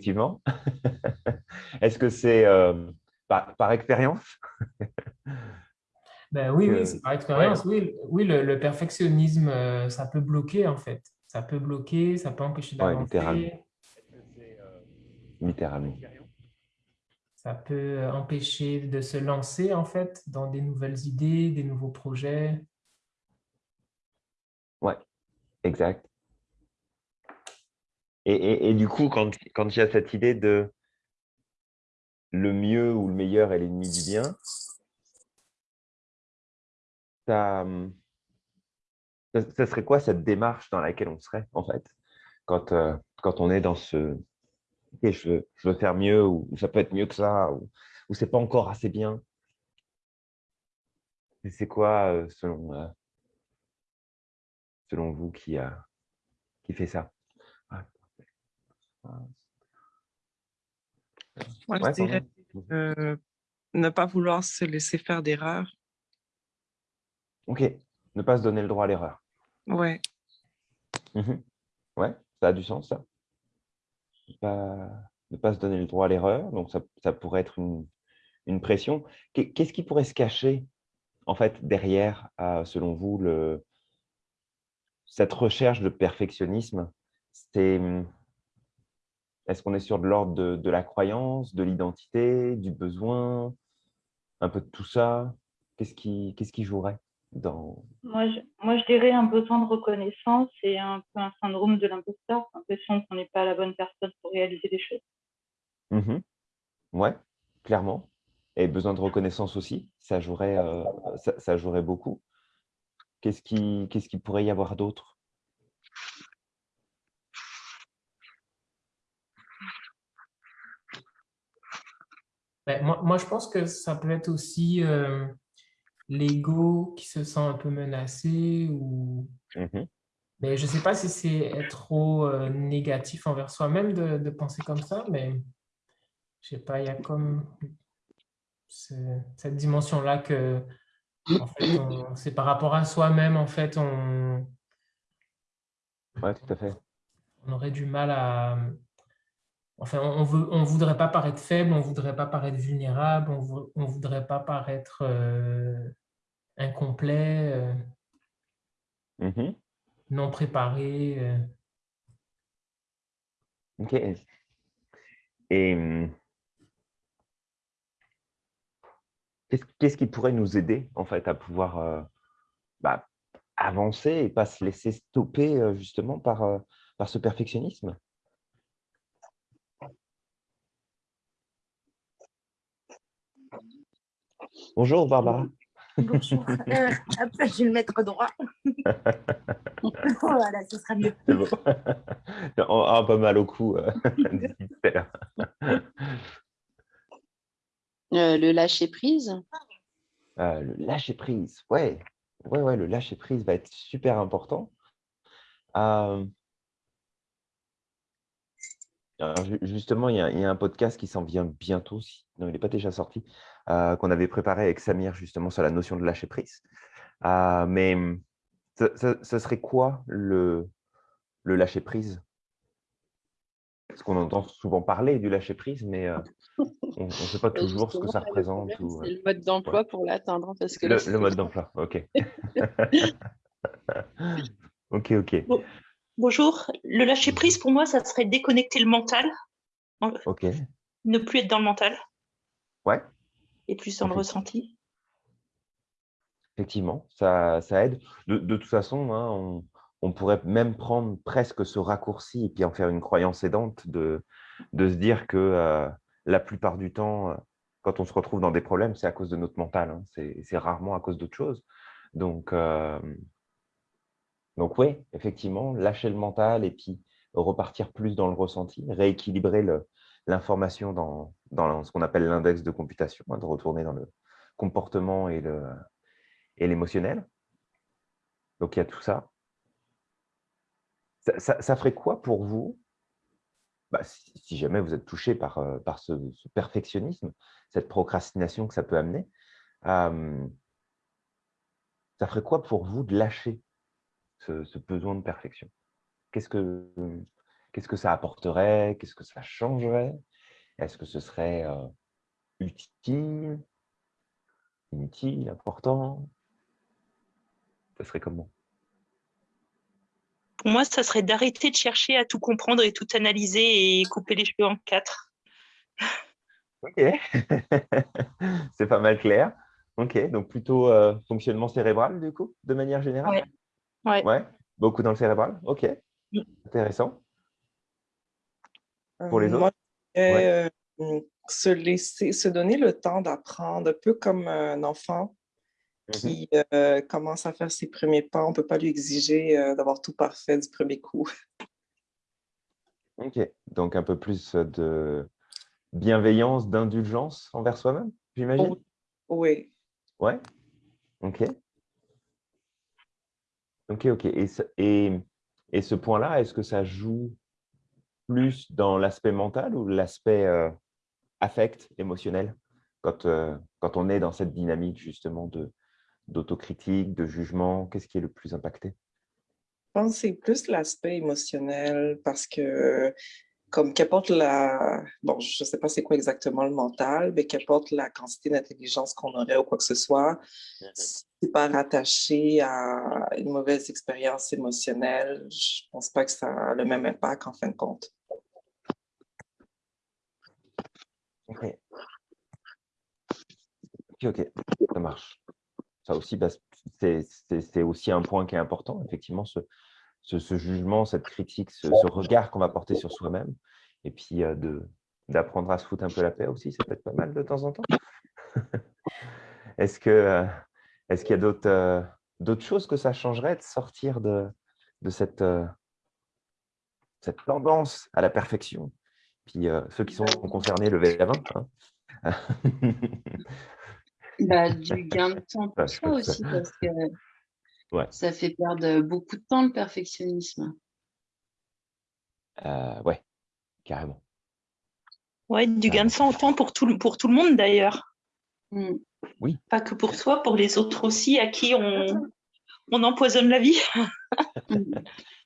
effectivement. Est-ce que c'est euh, par, expérience? Ben oui, oui, c'est par expérience. Oui, oui le, perfectionnisme, euh, ça peut bloquer en fait. Ça peut bloquer, ça peut empêcher d'avancer. littéralement. littéralement. Ça peut empêcher de se lancer en fait dans des nouvelles idées, des nouveaux projets. Ouais, exact. Et, du coup, quand, il y a cette idée de le mieux ou le meilleur est l'ennemi du bien, ça, serait quoi cette démarche dans laquelle on serait, en fait, quand, euh, quand on est dans ce je, veux, faire mieux, ou, ça peut être mieux que ça, ou, ou c'est pas encore assez bien? C'est quoi, euh, selon, euh, selon vous, qui, qui fait ça? Moi, je dirais euh, ne pas vouloir se laisser faire d'erreurs. Ok, ne pas se donner le droit à l'erreur. Ouais. Mmh ouais, ça a du sens, ça. Ne pas, se donner le droit à l'erreur, donc ça, pourrait être une, pression. Qu'est-ce qui pourrait se cacher, en fait, derrière, selon vous, le, cette recherche de perfectionnisme? C'est est-ce qu'on est sur de l'ordre de, la croyance, de l'identité, du besoin, un peu de tout ça? Qu'est-ce qui, qui jouerait dans... moi je, moi, je dirais un besoin de reconnaissance et un peu un syndrome de l'imposteur, l'impression qu'on n'est pas la bonne personne pour réaliser des choses. Mmh ouais, clairement. Et besoin de reconnaissance aussi, ça jouerait, euh, ça, jouerait beaucoup. Qu'est-ce qui, qu'est-ce qui pourrait y avoir d'autre? Ben, moi, je pense que ça peut être aussi euh, l'ego qui se sent un peu menacé. Ou... Mais je ne sais pas si c'est trop euh, négatif envers soi-même de, penser comme ça, mais je ne sais pas, il y a comme cette dimension-là que c'est par rapport à soi-même, en fait, on... Ouais, tout à fait. On aurait du mal à, Enfin, on ne on voudrait pas paraître faible, on ne voudrait pas paraître vulnérable, on ne voudrait pas paraître euh, incomplet, euh, mmh non préparé. Euh. Ok. Et mmh, qu'est-ce qui pourrait nous aider en fait à pouvoir bah, avancer et pas se laisser stopper justement par, par ce perfectionnisme? Bonjour Barbara. Bonjour. Euh, après, je vais le mettre droit. voilà, ce sera mieux. C'est bon. Oh, pas mal au cou. Euh, euh, le lâcher prise. le lâcher prise, ouais. Ouais, ouais, le lâcher prise va être super important. Justement, il y, a, il y, a un podcast qui s'en vient bientôt, si... non, il n'est pas déjà sorti, euh, qu'on avait préparé avec Samir justement sur la notion de lâcher prise. Euh, mais ce, serait quoi le, le lâcher prise? Parce qu'on entend souvent parler du lâcher prise, mais euh, on ne sait pas toujours ce que ça représente. C'est le mode d'emploi pour l'atteindre. Que le, mode d'emploi, ok. ok, ok. Bonjour. Le lâcher prise, pour moi, ça serait déconnecter le mental. Ok. Ne plus être dans le mental. Ouais et plus dans le ressenti. Effectivement, ça, ça aide. De, de, toute façon, hein, on, on, pourrait même prendre presque ce raccourci et puis en faire une croyance aidante de, de se dire que euh, la plupart du temps, euh, quand on se retrouve dans des problèmes, c'est à cause de notre mental. Hein. C'est rarement à cause d'autre chose. Donc, euh, donc oui, effectivement, lâcher le mental et puis repartir plus dans le ressenti, rééquilibrer l'information dans, ce qu'on appelle l'index de computation, hein, de retourner dans le comportement et l'émotionnel. Donc, il y a tout ça. Ça, ferait quoi pour vous? Bah, si, jamais vous êtes touché par, euh, par ce, perfectionnisme, cette procrastination que ça peut amener, ça ferait quoi pour vous de lâcher? Ce, ce besoin de perfection. Qu'est-ce que Qu'est-ce que ça apporterait? Qu'est-ce que ça changerait? Est-ce que ce serait utile? Inutile? Important? Ce serait comment? Pour moi, ça serait d'arrêter de chercher à tout comprendre et tout analyser et couper les cheveux en quatre. Ok, c'est pas mal clair. Ok, donc plutôt euh, fonctionnement cérébral du coup, de manière générale? Ouais. Ouais, beaucoup dans le cérébral. Ok, intéressant. Pour les Euh, autres? moi, euh, se laisser, se donner le temps d'apprendre, un peu comme un enfant Mhm. qui euh, commence à faire ses premiers pas. On ne peut pas lui exiger euh, d'avoir tout parfait du premier coup. Ok, donc un peu plus de bienveillance, d'indulgence envers soi-même, j'imagine? Oui. Ouais. Ok. Ok, ok. Et, ce- et, et ce point-là, est-ce que ça joue plus dans l'aspect mental ou l'aspect euh, affect, émotionnel, quand, euh, quand on est dans cette dynamique justement de d'autocritique, de jugement, qu'est-ce qui est le plus impacté? Je pense que c'est plus l'aspect émotionnel parce que, comme qu'apporte la. Bon, je ne sais pas c'est quoi exactement le mental, mais qu'apporte la quantité d'intelligence qu'on aurait ou quoi que ce soit, pas rattaché à une mauvaise expérience émotionnelle. Je pense pas que ça a le même impact en fin de compte. Ok. Ok, ça marche. Ça aussi, bah, c'est aussi un point qui est important, effectivement, ce, ce, jugement, cette critique, ce, ce regard qu'on va porter sur soi-même, et puis euh, de d'apprendre à se foutre un peu la paix aussi, ça peut être pas mal de temps en temps. Est-ce que euh, est-ce qu'il y a d'autres euh, d'autres choses que ça changerait de sortir de, de cette, euh, cette tendance à la perfection? Puis euh, ceux qui sont concernés, levez la main. hein. Bah, du gain de temps pour soi aussi, ça- parce que Ouais. ça fait perdre beaucoup de temps le perfectionnisme. Euh, ouais, carrément. Ouais, du gain de pour tout, le- pour tout le monde d'ailleurs. Mm. Pas que pour soi, pour les autres aussi, à qui on, on empoisonne la vie.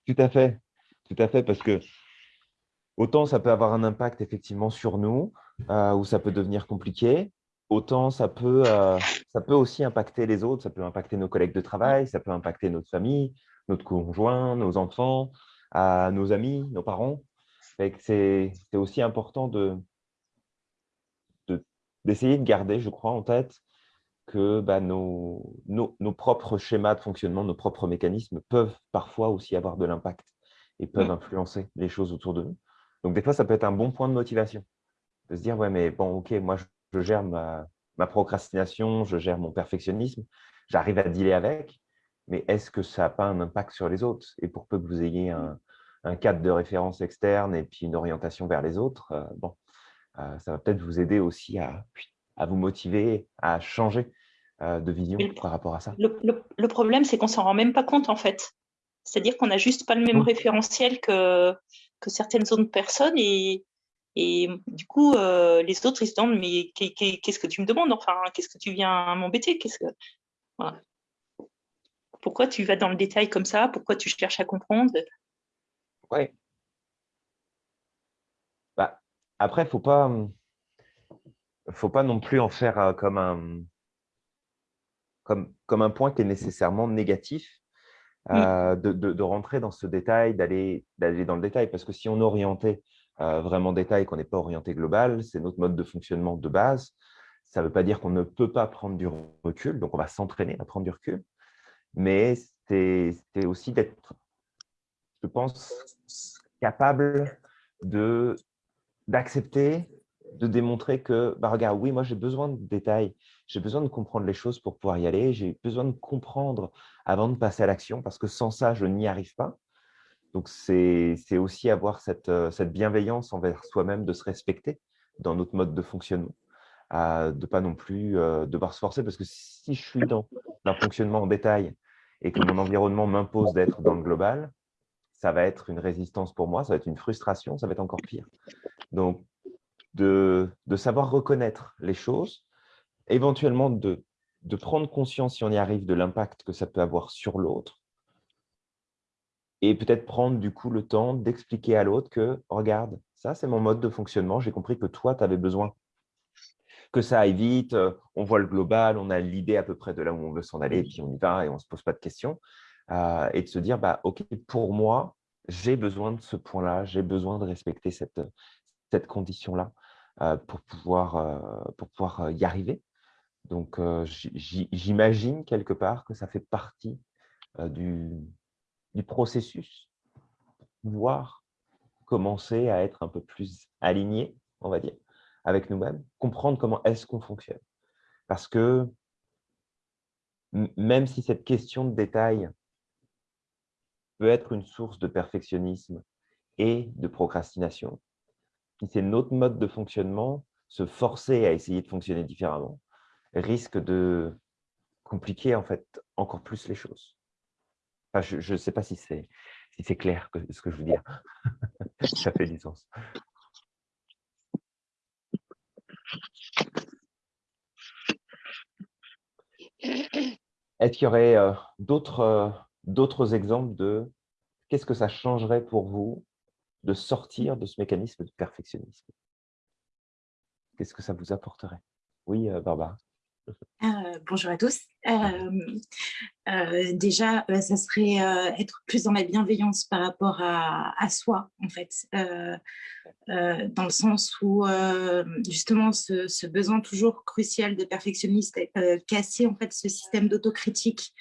Tout à fait, tout à fait, parce que autant ça peut avoir un impact effectivement sur nous, euh, où ça peut devenir compliqué, autant ça peut, euh, ça peut aussi impacter les autres, ça peut impacter nos collègues de travail, ça peut impacter notre famille, notre conjoint, nos enfants, à nos amis, nos parents. C'est c'est aussi important de- d'essayer de garder, je crois, en tête que bah, nos, nos, nos propres schémas de fonctionnement, nos propres mécanismes peuvent parfois aussi avoir de l'impact et peuvent influencer les choses autour de nous. Donc, des fois, ça peut être un bon point de motivation de se dire, ouais, mais bon, ok, moi, je, je gère ma, ma procrastination, je gère mon perfectionnisme, j'arrive à dealer avec, mais est-ce que ça n'a pas un impact sur les autres? Et pour peu que vous ayez un, un cadre de référence externe et puis une orientation vers les autres, euh, bon, ça va peut-être vous aider aussi à, à vous motiver, à changer euh, de vision le- par rapport à ça. Le, le- le problème, c'est qu'on s'en rend même pas compte en fait. C'est-à-dire qu'on n'a juste pas le même référentiel que, que certaines autres personnes et, et du coup, euh, les autres, ils se demandent mais qu'est- qu'est- qu'est-ce que tu me demandes? Enfin, qu'est-ce que tu viens m'embêter? Qu'est-ce que voilà. Pourquoi tu vas dans le détail comme ça? Pourquoi tu cherches à comprendre? Ouais. Bah, après, il ne faut pas, hum, faut pas non plus en faire euh, comme un, comme, comme un point qui est nécessairement négatif, euh, de, de- de rentrer dans ce détail, d'aller d'aller dans le détail. Parce que si on est orienté euh, vraiment détail, qu'on n'est pas orienté global, c'est notre mode de fonctionnement de base. Ça ne veut pas dire qu'on ne peut pas prendre du recul, donc on va s'entraîner à prendre du recul. Mais c'est aussi d'être, je pense, capable de d'accepter, de démontrer que, bah, regarde, oui, moi j'ai besoin de détails, j'ai besoin de comprendre les choses pour pouvoir y aller, j'ai besoin de comprendre avant de passer à l'action, parce que sans ça, je n'y arrive pas. Donc, c'est aussi avoir cette, euh, cette bienveillance envers soi-même, de se respecter dans notre mode de fonctionnement, de pas non plus euh, devoir se forcer, parce que si je suis dans un fonctionnement en détail et que mon environnement m'impose d'être dans le global, ça va être une résistance pour moi, ça va être une frustration, ça va être encore pire. Donc, de, de savoir reconnaître les choses, éventuellement de, de prendre conscience, si on y arrive, de l'impact que ça peut avoir sur l'autre, et peut-être prendre du coup le temps d'expliquer à l'autre que, regarde, ça c'est mon mode de fonctionnement, j'ai compris que toi, tu avais besoin que ça aille vite, euh, on voit le global, on a l'idée à peu près de là où on veut s'en aller, et puis on y va et on ne se pose pas de questions. Euh, et de se dire, bah, OK, pour moi, j'ai besoin de ce point-là, j'ai besoin de respecter cette, cette condition-là euh, pour, pouvoir, pour pouvoir y arriver. Donc, j'imagine quelque part que ça fait partie du, du processus pour pouvoir commencer à être un peu plus aligné, on va dire, avec nous-mêmes, comprendre comment est-ce qu'on fonctionne. Parce que même si cette question de détail peut être une source de perfectionnisme et de procrastination, si c'est notre mode de fonctionnement, se forcer à essayer de fonctionner différemment risque de compliquer en fait encore plus les choses. je ne sais pas si c'est clair ce que je veux dire. Ça fait du sens. Est-ce qu'il y aurait euh, euh, d'autres exemples de qu'est-ce que ça changerait pour vous de sortir de ce mécanisme de perfectionnisme? Qu'est-ce que ça vous apporterait? Oui, euh, Barbara. Euh, bonjour à tous. Euh, déjà, ça serait être plus dans la bienveillance par rapport à, soi, en fait, dans le sens où justement ce, besoin toujours crucial de perfectionniste, casser en fait ce système d'autocritique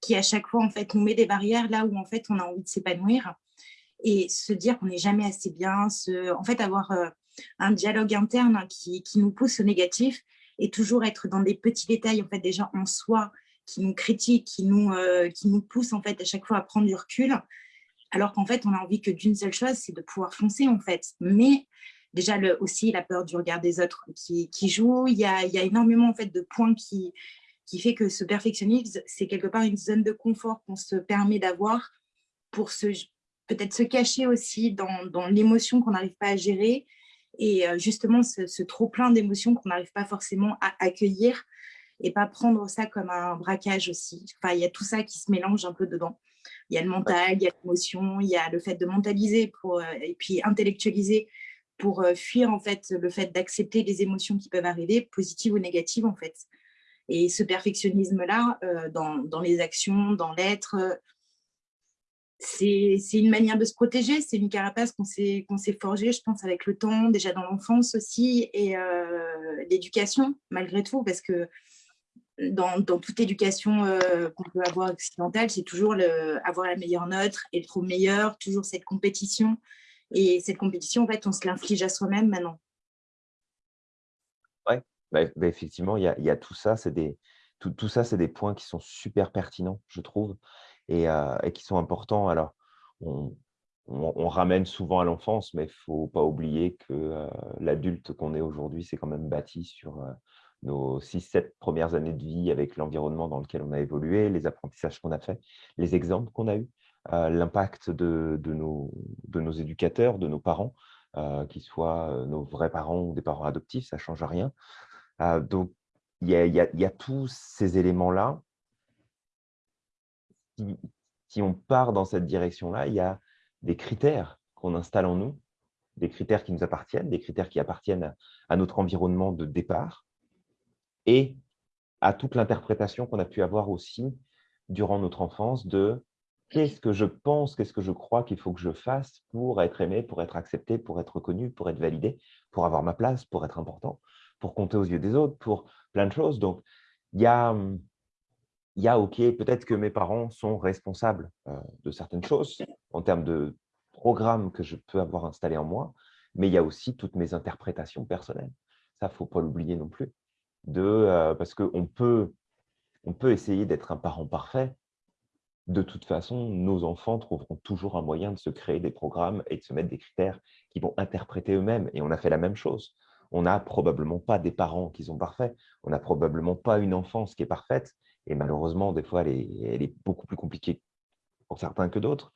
qui à chaque fois en fait nous met des barrières là où en fait on a envie de s'épanouir et se dire qu'on n'est jamais assez bien, en fait avoir un dialogue interne qui, nous pousse au négatif et toujours être dans des petits détails en fait déjà en soi qui nous critiquent, qui nous, euh, qui nous poussent en fait à chaque fois à prendre du recul, alors qu'en fait on a envie que d'une seule chose, c'est de pouvoir foncer en fait. Mais déjà le, aussi la peur du regard des autres qui, qui joue, il y, a, il y a énormément en fait de points qui, qui fait que ce perfectionnisme, c'est quelque part une zone de confort qu'on se permet d'avoir pour peut-être se cacher aussi dans, dans l'émotion qu'on n'arrive pas à gérer et euh, justement ce, trop plein d'émotions qu'on n'arrive pas forcément à accueillir et pas prendre ça comme un braquage aussi. Enfin, il y a tout ça qui se mélange un peu dedans. Il y a le mental, il y a l'émotion, il y a le fait de mentaliser pour, euh, et puis intellectualiser pour euh, fuir en fait le fait d'accepter les émotions qui peuvent arriver, positives ou négatives en fait. Et ce perfectionnisme-là, dans, dans, les actions, dans l'être, c'est une manière de se protéger, c'est une carapace qu'on s'est forgée, je pense, avec le temps, déjà dans l'enfance aussi, et euh, l'éducation, malgré tout, parce que dans, toute éducation euh, qu'on peut avoir occidentale, c'est toujours avoir la meilleure note, être trop meilleur, toujours cette compétition. Et cette compétition, en fait, on se l'inflige à soi-même maintenant. Bah, bah, effectivement, il y, a, tout ça, c'est des, tout ça, c'est des points qui sont super pertinents, je trouve et, qui sont importants. Alors, on, ramène souvent à l'enfance, mais il ne faut pas oublier que l'adulte qu'on est aujourd'hui, c'est quand même bâti sur nos 6-7 premières années de vie avec l'environnement dans lequel on a évolué, les apprentissages qu'on a faits, les exemples qu'on a eus, l'impact de, nos, de, nos, éducateurs, de nos parents, qu'ils soient nos vrais parents ou des parents adoptifs, ça ne change rien. Donc, il y, y a, tous ces éléments-là si, on part dans cette direction-là, il y a des critères qu'on installe en nous, des critères qui nous appartiennent, des critères qui appartiennent à, notre environnement de départ et à toute l'interprétation qu'on a pu avoir aussi durant notre enfance de qu'est-ce que je pense, qu'est-ce que je crois qu'il faut que je fasse pour être aimé, pour être accepté, pour être reconnu, pour être validé, pour avoir ma place, pour être important, pour compter aux yeux des autres, pour plein de choses. Donc, il y a, y a, OK, peut-être que mes parents sont responsables de certaines choses en termes de programme que je peux avoir installé en moi, mais il y a aussi toutes mes interprétations personnelles. Ça, il ne faut pas l'oublier non plus. De, parce qu'on peut, on peut essayer d'être un parent parfait. De toute façon, nos enfants trouveront toujours un moyen de se créer des programmes et de se mettre des critères qui vont interpréter eux-mêmes. Et on a fait la même chose. On n'a probablement pas des parents qui sont parfaits. On n'a probablement pas une enfance qui est parfaite. Et malheureusement, des fois, elle est, beaucoup plus compliquée pour certains que d'autres.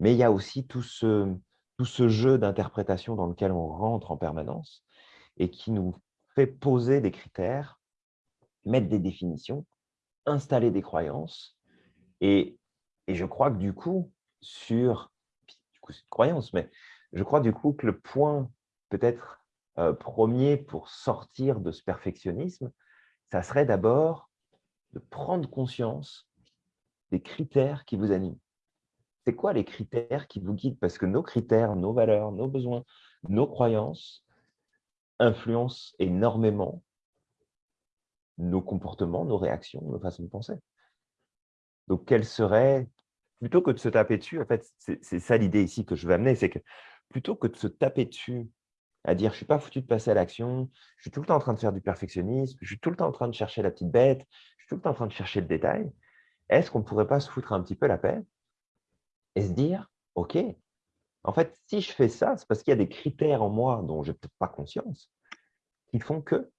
Mais il y a aussi tout ce, jeu d'interprétation dans lequel on rentre en permanence et qui nous fait poser des critères, mettre des définitions, installer des croyances. Et, et je crois que du coup, sur, du coup, c'est une croyance, mais je crois du coup que le point peut-être euh, premier pour sortir de ce perfectionnisme, ça serait d'abord de prendre conscience des critères qui vous animent. C'est quoi les critères qui vous guident? Parce que nos critères, nos valeurs, nos besoins, nos croyances influencent énormément nos comportements, nos réactions, nos façons de penser. Donc, quel serait, plutôt que de se taper dessus, en fait, c'est ça l'idée ici que je veux amener, c'est que plutôt que de se taper dessus, à dire « je ne suis pas foutu de passer à l'action, je suis tout le temps en train de faire du perfectionnisme, je suis tout le temps en train de chercher la petite bête, je suis tout le temps en train de chercher le détail », est-ce qu'on ne pourrait pas se foutre un petit peu la paix et se dire « ok, en fait, si je fais ça, c'est parce qu'il y a des critères en moi dont je n'ai peut-être pas conscience qui font que… »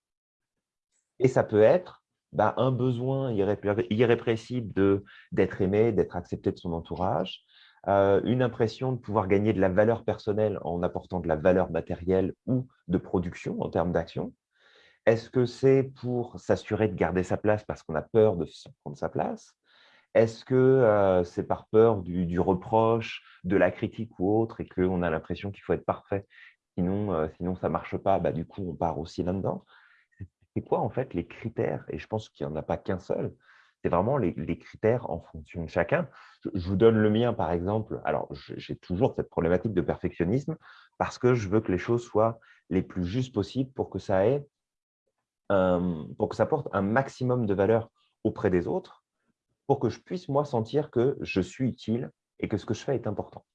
Et ça peut être bah, un besoin irrépressible d'être aimé, d'être accepté de son entourage, euh, une impression de pouvoir gagner de la valeur personnelle en apportant de la valeur matérielle ou de production en termes d'action. Est-ce que c'est pour s'assurer de garder sa place parce qu'on a peur de prendre sa place? Est-ce que euh, c'est par peur du, reproche, de la critique ou autre et qu'on a l'impression qu'il faut être parfait Sinon, euh, sinon ça ne marche pas, bah, du coup, on part aussi là-dedans? C'est quoi, en fait, les critères? Et je pense qu'il n'y en a pas qu'un seul c'est vraiment les, critères en fonction de chacun. Je, vous donne le mien, par exemple. Alors, j'ai toujours cette problématique de perfectionnisme parce que je veux que les choses soient les plus justes possibles pour que ça ait, pour que ça apporte un maximum de valeur auprès des autres, pour que je puisse, moi, sentir que je suis utile et que ce que je fais est important.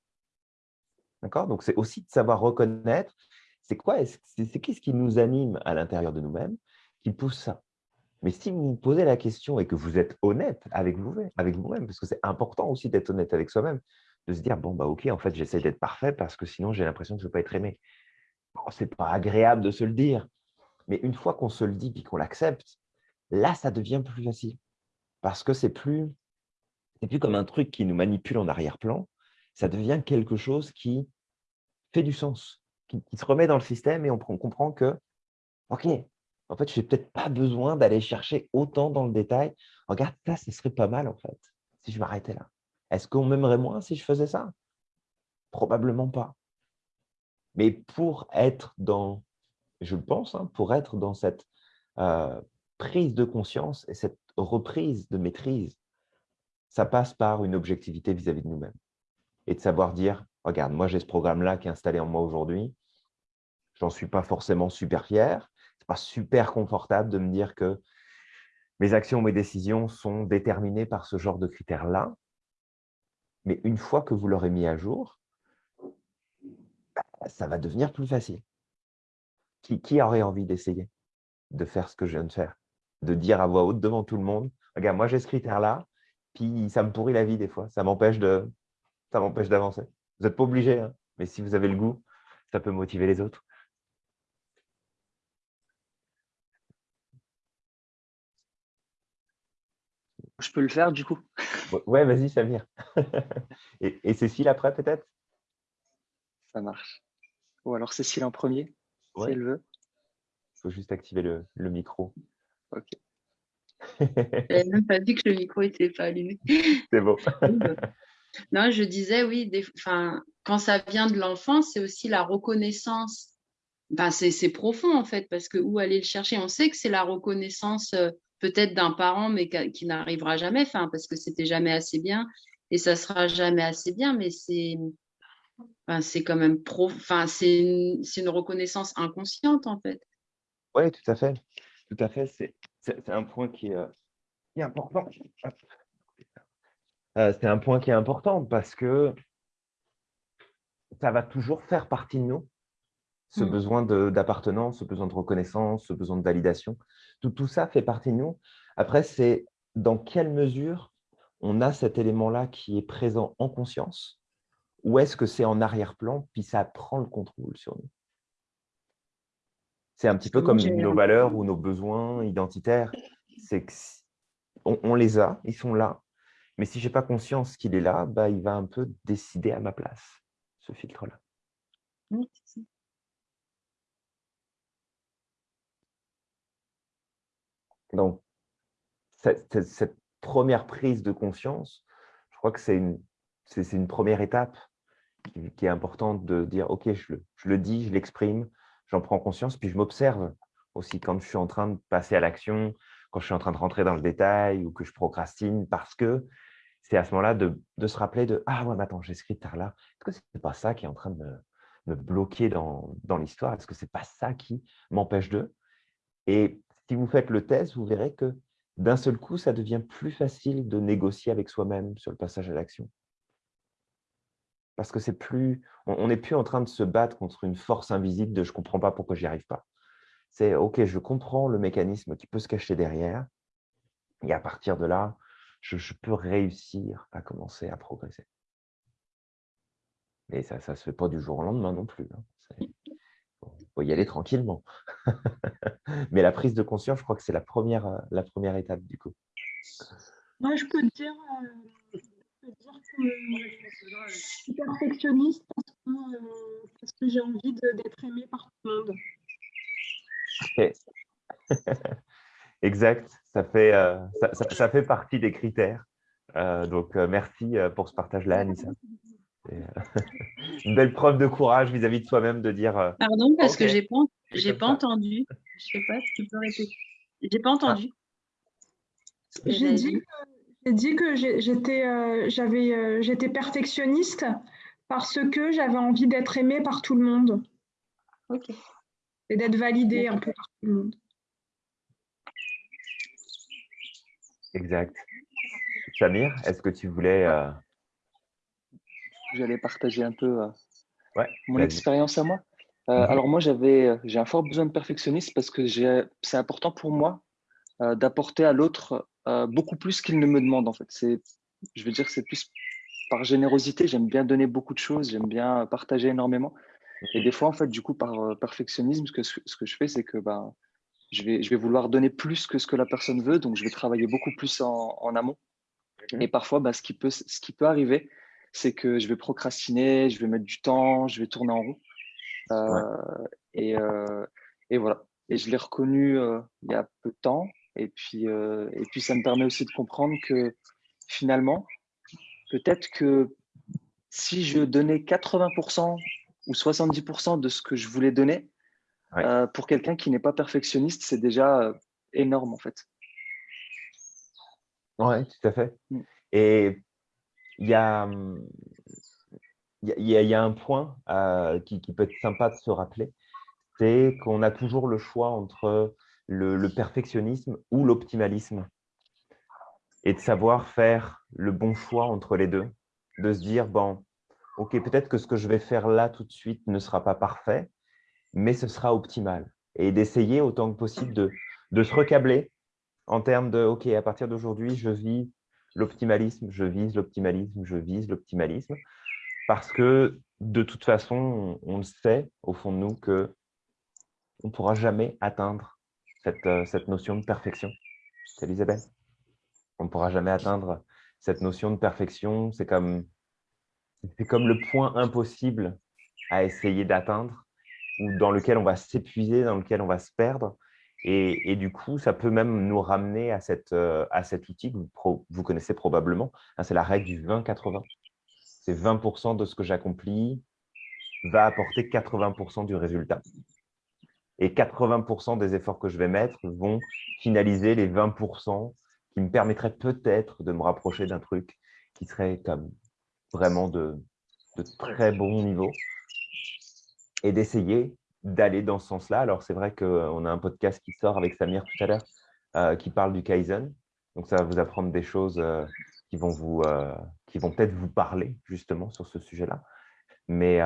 D'accord? Donc, c'est aussi de savoir reconnaître c'est quoi, c'est qu'est-ce qui nous anime à l'intérieur de nous-mêmes qui pousse ça? Mais si vous vous posez la question et que vous êtes honnête avec vous-même, avec vous parce que c'est important aussi d'être honnête avec soi-même, de se dire, bon, bah ok, en fait, j'essaie d'être parfait parce que sinon, j'ai l'impression que je ne pas être aimé. Ce c'est pas agréable de se le dire. Mais une fois qu'on se le dit et qu'on l'accepte, là, ça devient plus facile. Parce que c'est plus, plus comme un truc qui nous manipule en arrière-plan, ça devient quelque chose qui fait du sens, qui, se remet dans le système et on comprend que, OK, en fait, je n'ai peut-être pas besoin d'aller chercher autant dans le détail. Regarde, ça, ce serait pas mal, en fait, si je m'arrêtais là. Est-ce qu'on m'aimerait moins si je faisais ça? Probablement pas. Mais pour être dans, je pense, hein, pour être dans cette euh, prise de conscience et cette reprise de maîtrise, ça passe par une objectivité vis-à-vis -vis de nous-mêmes. Et de savoir dire, regarde, moi j'ai ce programme-là qui est installé en moi aujourd'hui, j'en suis pas forcément super fier, pas super confortable de me dire que mes actions, mes décisions sont déterminées par ce genre de critères-là. Mais une fois que vous l'aurez mis à jour, bah, ça va devenir plus facile. Qui, aurait envie d'essayer de faire ce que je viens de faire? De dire à voix haute devant tout le monde, regarde, moi j'ai ce critère-là, puis ça me pourrit la vie des fois, ça m'empêche d'avancer. Vous n'êtes pas obligé, hein, mais si vous avez le goût, ça peut motiver les autres. Je peux le faire du coup Ouais, vas-y Samir. et, et, Cécile après peut-être? Ça marche. Ou alors Cécile en premier, si elle veut. Il faut juste activer le, micro. Ok. n'avais même pas vu que le micro n'était pas allumé. C'est bon. non, je disais oui, des, quand ça vient de l'enfant, c'est aussi la reconnaissance. Ben, c'est profond en fait, parce que où aller le chercher? On sait que c'est la reconnaissance euh, peut-être d'un parent, mais qui n'arrivera jamais, enfin, parce que c'était jamais assez bien et ça sera jamais assez bien, mais c'est enfin, c'est quand même pro, enfin, c'est une, une, reconnaissance inconsciente en fait. Oui, tout à fait, tout à fait. C'est un point qui est, euh, important. Euh, c'est un point qui est important parce que ça va toujours faire partie de nous ce mmh. besoin d'appartenance, ce besoin de reconnaissance, ce besoin de validation. Tout, tout ça fait partie de nous. Après, c'est dans quelle mesure on a cet élément-là qui est présent en conscience ou est-ce que c'est en arrière-plan, puis ça prend le contrôle sur nous? C'est un petit peu comme nos valeurs ou nos besoins identitaires. C'est on, on, les a, ils sont là, mais si je n'ai pas conscience qu'il est là, bah, il va un peu décider à ma place, ce filtre-là. Donc, cette, première prise de conscience, je crois que c'est une, une première étape qui, est importante de dire, OK, je le, je le dis, je l'exprime, j'en prends conscience, puis je m'observe aussi quand je suis en train de passer à l'action, quand je suis en train de rentrer dans le détail ou que je procrastine, parce que c'est à ce moment-là de, se rappeler de « Ah ouais, mais attends, j'ai écrit tard là. Est-ce que ce n'est pas ça qui est en train de me, bloquer dans, dans l'histoire? Est-ce que ce n'est pas ça qui m'empêche de ?» Et si vous faites le test, vous verrez que d'un seul coup, ça devient plus facile de négocier avec soi-même sur le passage à l'action. Parce que c'est plus, on n'est plus en train de se battre contre une force invisible de « je ne comprends pas pourquoi j'y arrive pas ». C'est « ok, je comprends le mécanisme qui peut se cacher derrière » et à partir de là, je, peux réussir à commencer à progresser. Mais ça ne se fait pas du jour au lendemain non plus. Hein. Faut y aller tranquillement. Mais la prise de conscience, je crois que c'est la première, euh, la première étape du coup. Moi, je peux te dire, euh, que je suis perfectionniste parce que, euh, j'ai envie d'être aimée par tout le monde. exact, ça fait, ça, fait partie des critères. donc, merci pour ce partage-là, Anissa. une belle preuve de courage vis-à-vis de soi-même de dire. Pardon, parce que j'ai pas, j'ai pas entendu. Je sais pas si tu peux répéter. J'ai pas entendu. J'ai dit, dit, que j'étais, euh, j'avais, euh, j'étais perfectionniste parce que j'avais envie d'être aimée par tout le monde. Ok. Et d'être validée un peu par tout le monde. Exact. Samir, est-ce que tu voulais euh, j'allais partager un peu euh, mon expérience à moi. Euh, mhm. Alors moi, j'avais, euh, j'ai un fort besoin de perfectionnisme parce que c'est important pour moi d'apporter à l'autre beaucoup plus qu'il ne me demande. En fait, c'est, je veux dire, c'est plus par générosité. J'aime bien donner beaucoup de choses, j'aime bien partager énormément. Et des fois, en fait, du coup, par perfectionnisme, ce que, ce que je fais, c'est que ben, je, vais, je vais vouloir donner plus que ce que la personne veut, donc je vais travailler beaucoup plus en, en amont. Et parfois, ben, ce, qui peut, ce qui peut arriver, c'est que je vais procrastiner, je vais mettre du temps, je vais tourner en rond. Euh, et, euh, et, voilà. Et je l'ai reconnu euh, il y a peu de temps. Et puis, et puis, ça me permet aussi de comprendre que finalement, peut-être que si je donnais 80% ou 70% de ce que je voulais donner, pour quelqu'un qui n'est pas perfectionniste, c'est déjà énorme en fait. Oui, tout à fait. Mm. Et il y a, y, a, un point euh, qui, peut être sympa de se rappeler, c'est qu'on a toujours le choix entre le, perfectionnisme ou l'optimalisme et de savoir faire le bon choix entre les deux, de se dire, bon, ok, peut-être que ce que je vais faire là tout de suite ne sera pas parfait, mais ce sera optimal. Et d'essayer autant que possible de, de se recabler en termes de, ok, à partir d'aujourd'hui, je vis l'optimalisme, je vise l'optimalisme, je vise l'optimalisme, parce que de toute façon, on, le sait au fond de nous que on ne pourra jamais atteindre cette, euh, cette notion de perfection. C'est Elisabeth. On ne pourra jamais atteindre cette notion de perfection. C'est comme, comme le point impossible à essayer d'atteindre, ou dans lequel on va s'épuiser, dans lequel on va se perdre. Et, du coup, ça peut même nous ramener à, cette, euh, à cet outil que vous, connaissez probablement. Hein, c'est la règle du 20-80. C'est 20% de ce que j'accomplis va apporter 80% du résultat. Et 80% des efforts que je vais mettre vont finaliser les 20% qui me permettraient peut-être de me rapprocher d'un truc qui serait comme vraiment de, de très bon niveau et d'essayer d'aller dans ce sens-là. Alors, c'est vrai qu'on a un podcast qui sort avec Samir tout à l'heure euh, qui parle du Kaizen. Donc, ça va vous apprendre des choses euh, qui vont, vous, euh, vont peut-être vous parler justement sur ce sujet-là. Mais,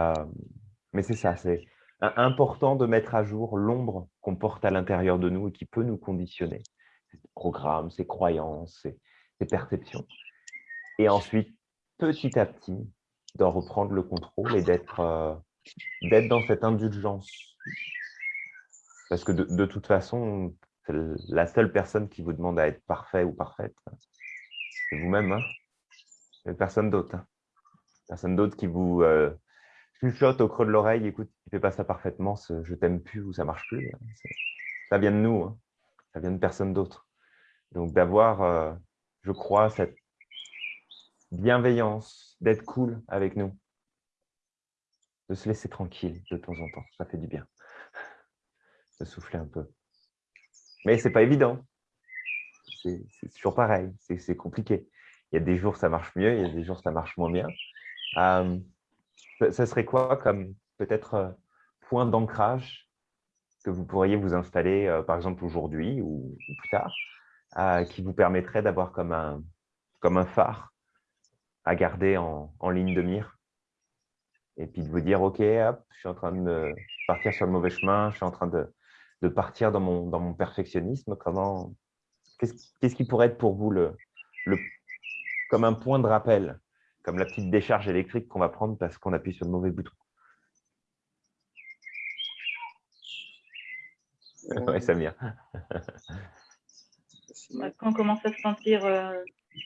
mais c'est ça, c'est important de mettre à jour l'ombre qu'on porte à l'intérieur de nous et qui peut nous conditionner. Ces programmes, ces croyances, ces, ces perceptions. Et ensuite, petit à petit, d'en reprendre le contrôle et d'être d'être dans cette indulgence. Parce que de, toute façon, la seule personne qui vous demande à être parfait ou parfaite, c'est vous-même. Hein personne d'autre. Hein. personne d'autre qui vous euh, chuchote au creux de l'oreille, écoute, tu ne fais pas ça parfaitement, ce, je t'aime plus ou ça marche plus. Hein. Ça vient de nous, hein. ça vient de personne d'autre. Donc d'avoir, euh, je crois, cette, bienveillance, d'être cool avec nous, de se laisser tranquille de temps en temps. Ça fait du bien de souffler un peu. Mais ce n'est pas évident. C'est toujours pareil, c'est compliqué. Il y a des jours, ça marche mieux, il y a des jours, ça marche moins bien. Euh, ça serait quoi comme peut-être euh, point d'ancrage que vous pourriez vous installer, euh, par exemple, aujourd'hui ou, plus tard, qui vous permettrait d'avoir comme un, comme un phare à garder en, en, ligne de mire? Et puis de vous dire, OK, hop, je suis en train de partir sur le mauvais chemin, je suis en train de, de partir dans mon, dans mon perfectionnisme. Comment Qu'est-ce qui pourrait être pour vous le, le, comme un point de rappel, comme la petite décharge électrique qu'on va prendre parce qu'on appuie sur le mauvais bouton? Oui, Samir. Quand on commence à se sentir euh,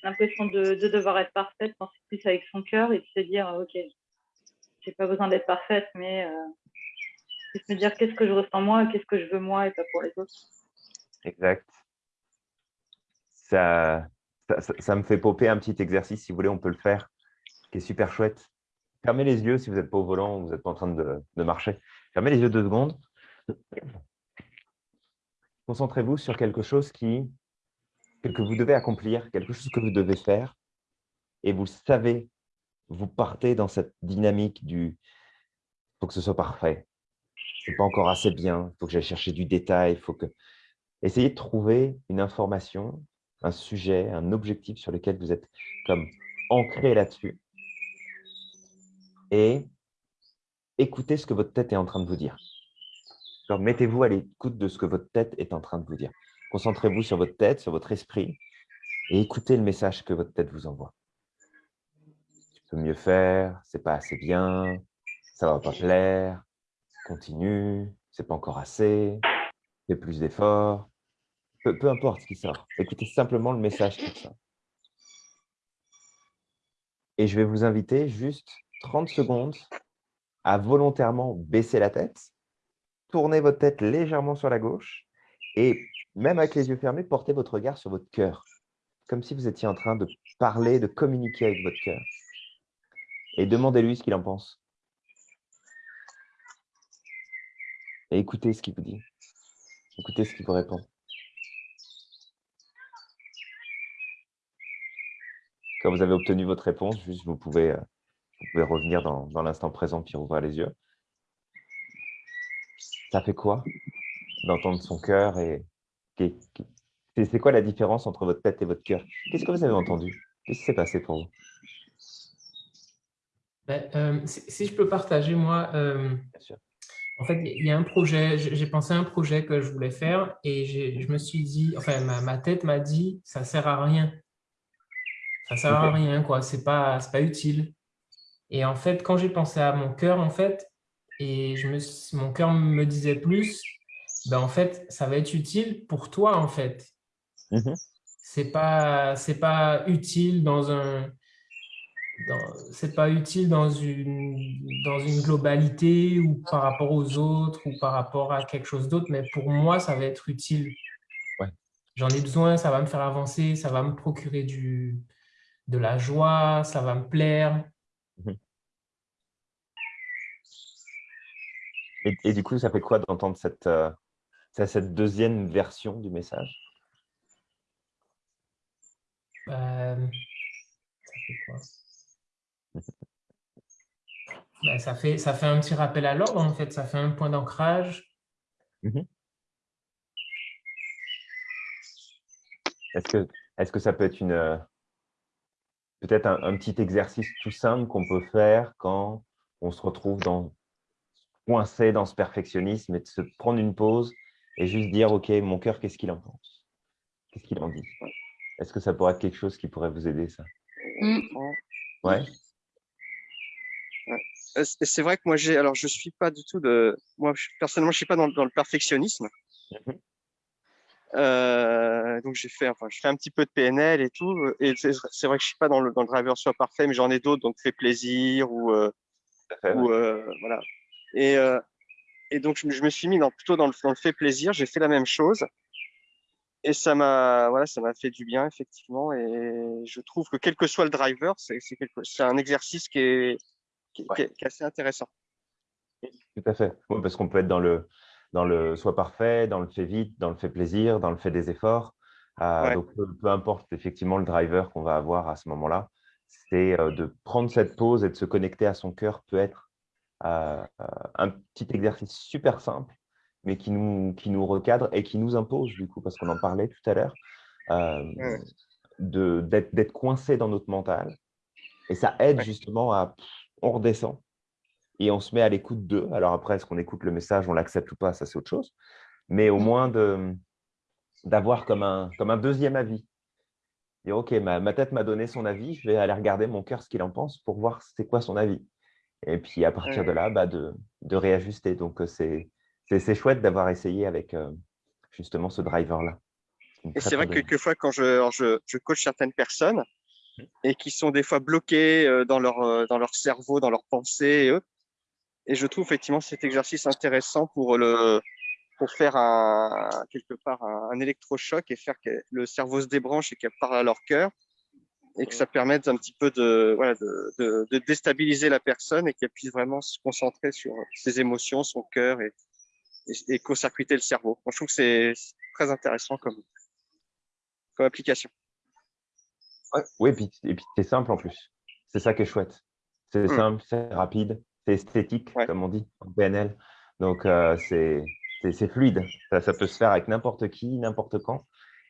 l'impression de, de, devoir être parfaite, penser plus avec son cœur et se dire, OK, j'ai pas besoin d'être parfaite, mais euh, me dire qu'est-ce que je ressens moi, qu'est-ce que je veux moi et pas pour les autres. Exact. Ça, ça, me fait popper un petit exercice, si vous voulez, on peut le faire, qui est super chouette. Fermez les yeux si vous n'êtes pas au volant, vous n'êtes pas en train de, de marcher. Fermez les yeux deux secondes. Concentrez-vous sur quelque chose qui, que vous devez accomplir, quelque chose que vous devez faire, et vous savez, vous partez dans cette dynamique du « faut que ce soit parfait, c'est pas encore assez bien, il faut que j'aille chercher du détail, il faut que… » Essayez de trouver une information, un sujet, un objectif sur lequel vous êtes comme ancré là-dessus et écoutez ce que votre tête est en train de vous dire. Mettez-vous à l'écoute de ce que votre tête est en train de vous dire. Concentrez-vous sur votre tête, sur votre esprit et écoutez le message que votre tête vous envoie. Peux mieux faire, c'est pas assez bien, ça va pas plaire, continue, c'est pas encore assez, fais plus d'efforts. Peu, peu, importe ce qui sort, écoutez simplement le message qui sort. Et je vais vous inviter juste 30 secondes à volontairement baisser la tête tournez votre tête légèrement sur la gauche et même avec les yeux fermés, portez votre regard sur votre cœur, comme si vous étiez en train de parler, de communiquer avec votre cœur. Et demandez-lui ce qu'il en pense. Et écoutez ce qu'il vous dit. Écoutez ce qu'il vous répond. Quand vous avez obtenu votre réponse, juste vous pouvez, euh, revenir dans, dans l'instant présent puis ouvrir les yeux ça fait quoi d'entendre son cœur et c'est quoi la différence entre votre tête et votre cœur? Qu'est-ce que vous avez entendu? Qu'est-ce qui s'est passé pour vous? Ben, euh, si, je peux partager, moi, euh, en fait, il y a un projet, j'ai pensé à un projet que je voulais faire et je me suis dit, enfin, ma, tête m'a dit, ça sert à rien. Ça sert à rien, quoi. C'est pas, pas utile. Et en fait, quand j'ai pensé à mon cœur, en fait, et je me, mon cœur me disait plus, ben en fait, ça va être utile pour toi, en fait. Mmh c'est pas, c'est pas utile dans un, c'est pas utile dans une, dans une globalité ou par rapport aux autres ou par rapport à quelque chose d'autre, mais pour moi, ça va être utile. J'en ai besoin, ça va me faire avancer, ça va me procurer du, de la joie, ça va me plaire. Mmh Et, du coup, ça fait quoi d'entendre cette, euh, cette deuxième version du message? Euh, Ça fait quoi? Ça, fait, ça fait un petit rappel à l'ordre, en fait. Ça fait un point d'ancrage. Mmh est-ce que, est que ça peut être une euh, peut-être un, petit exercice tout simple qu'on peut faire quand on se retrouve dans coincé dans ce perfectionnisme et de se prendre une pause et juste dire, OK, mon cœur, qu'est-ce qu'il en pense? Qu'est-ce qu'il en dit? Est-ce que ça pourrait être quelque chose qui pourrait vous aider, ça? Mmh. Ouais. C'est vrai que moi, j'ai. Alors, je suis pas du tout de. Moi, personnellement, je suis pas dans, le perfectionnisme. Mmh euh, donc, j'ai fait. Enfin, je fais un petit peu de PNL et tout. Et c'est vrai que je suis pas dans le, dans le driver soit parfait, mais j'en ai d'autres, donc fait plaisir ou. Euh, ou euh, voilà. Et, euh, et donc, je, me suis mis dans, plutôt dans le, dans le fait plaisir. J'ai fait la même chose. Et ça m'a voilà, ça m'a fait du bien, effectivement. Et je trouve que quel que soit le driver, c'est un exercice qui est, qui, est assez intéressant. Tout à fait. parce qu'on peut être dans le, dans le soit parfait, dans le fait vite, dans le fait plaisir, dans le fait des efforts. Euh, donc, peu, importe effectivement le driver qu'on va avoir à ce moment-là, c'est euh, de prendre cette pause et de se connecter à son cœur peut être euh, un petit exercice super simple, mais qui nous, qui nous recadre et qui nous impose, du coup, parce qu'on en parlait tout à l'heure, d'être coincé dans notre mental. Et ça aide justement à… On redescend et on se met à l'écoute d'eux. Alors après, est-ce qu'on écoute le message, on l'accepte ou pas, ça c'est autre chose. Mais au mmh. moins d'avoir comme un, comme un deuxième avis. Dire, OK, ma, tête m'a donné son avis, je vais aller regarder mon cœur ce qu'il en pense pour voir c'est quoi son avis. Et puis à partir de là, bah, de, de, réajuster. Donc c'est chouette d'avoir essayé avec justement ce driver-là. Et c'est vrai que quelquefois, quand je, je, je coach certaines personnes, et qui sont des fois bloquées dans leur, dans leur cerveau, dans leurs pensées, et et je trouve effectivement cet exercice intéressant pour le pour faire un, quelque part un, électrochoc et faire que le cerveau se débranche et qu'elle parle à leur cœur et que ça permette un petit peu de, voilà, de, de, déstabiliser la personne et qu'elle puisse vraiment se concentrer sur ses émotions, son cœur et, et, co-circuiter le cerveau. je trouve que c'est très intéressant comme, comme application. Oui, et puis, et puis c'est simple en plus. C'est ça qui est chouette. C'est mmh. simple, c'est rapide c'est esthétique, comme on dit en PNL. Donc, euh, c'est fluide. Ça, peut se faire avec n'importe qui, n'importe quand.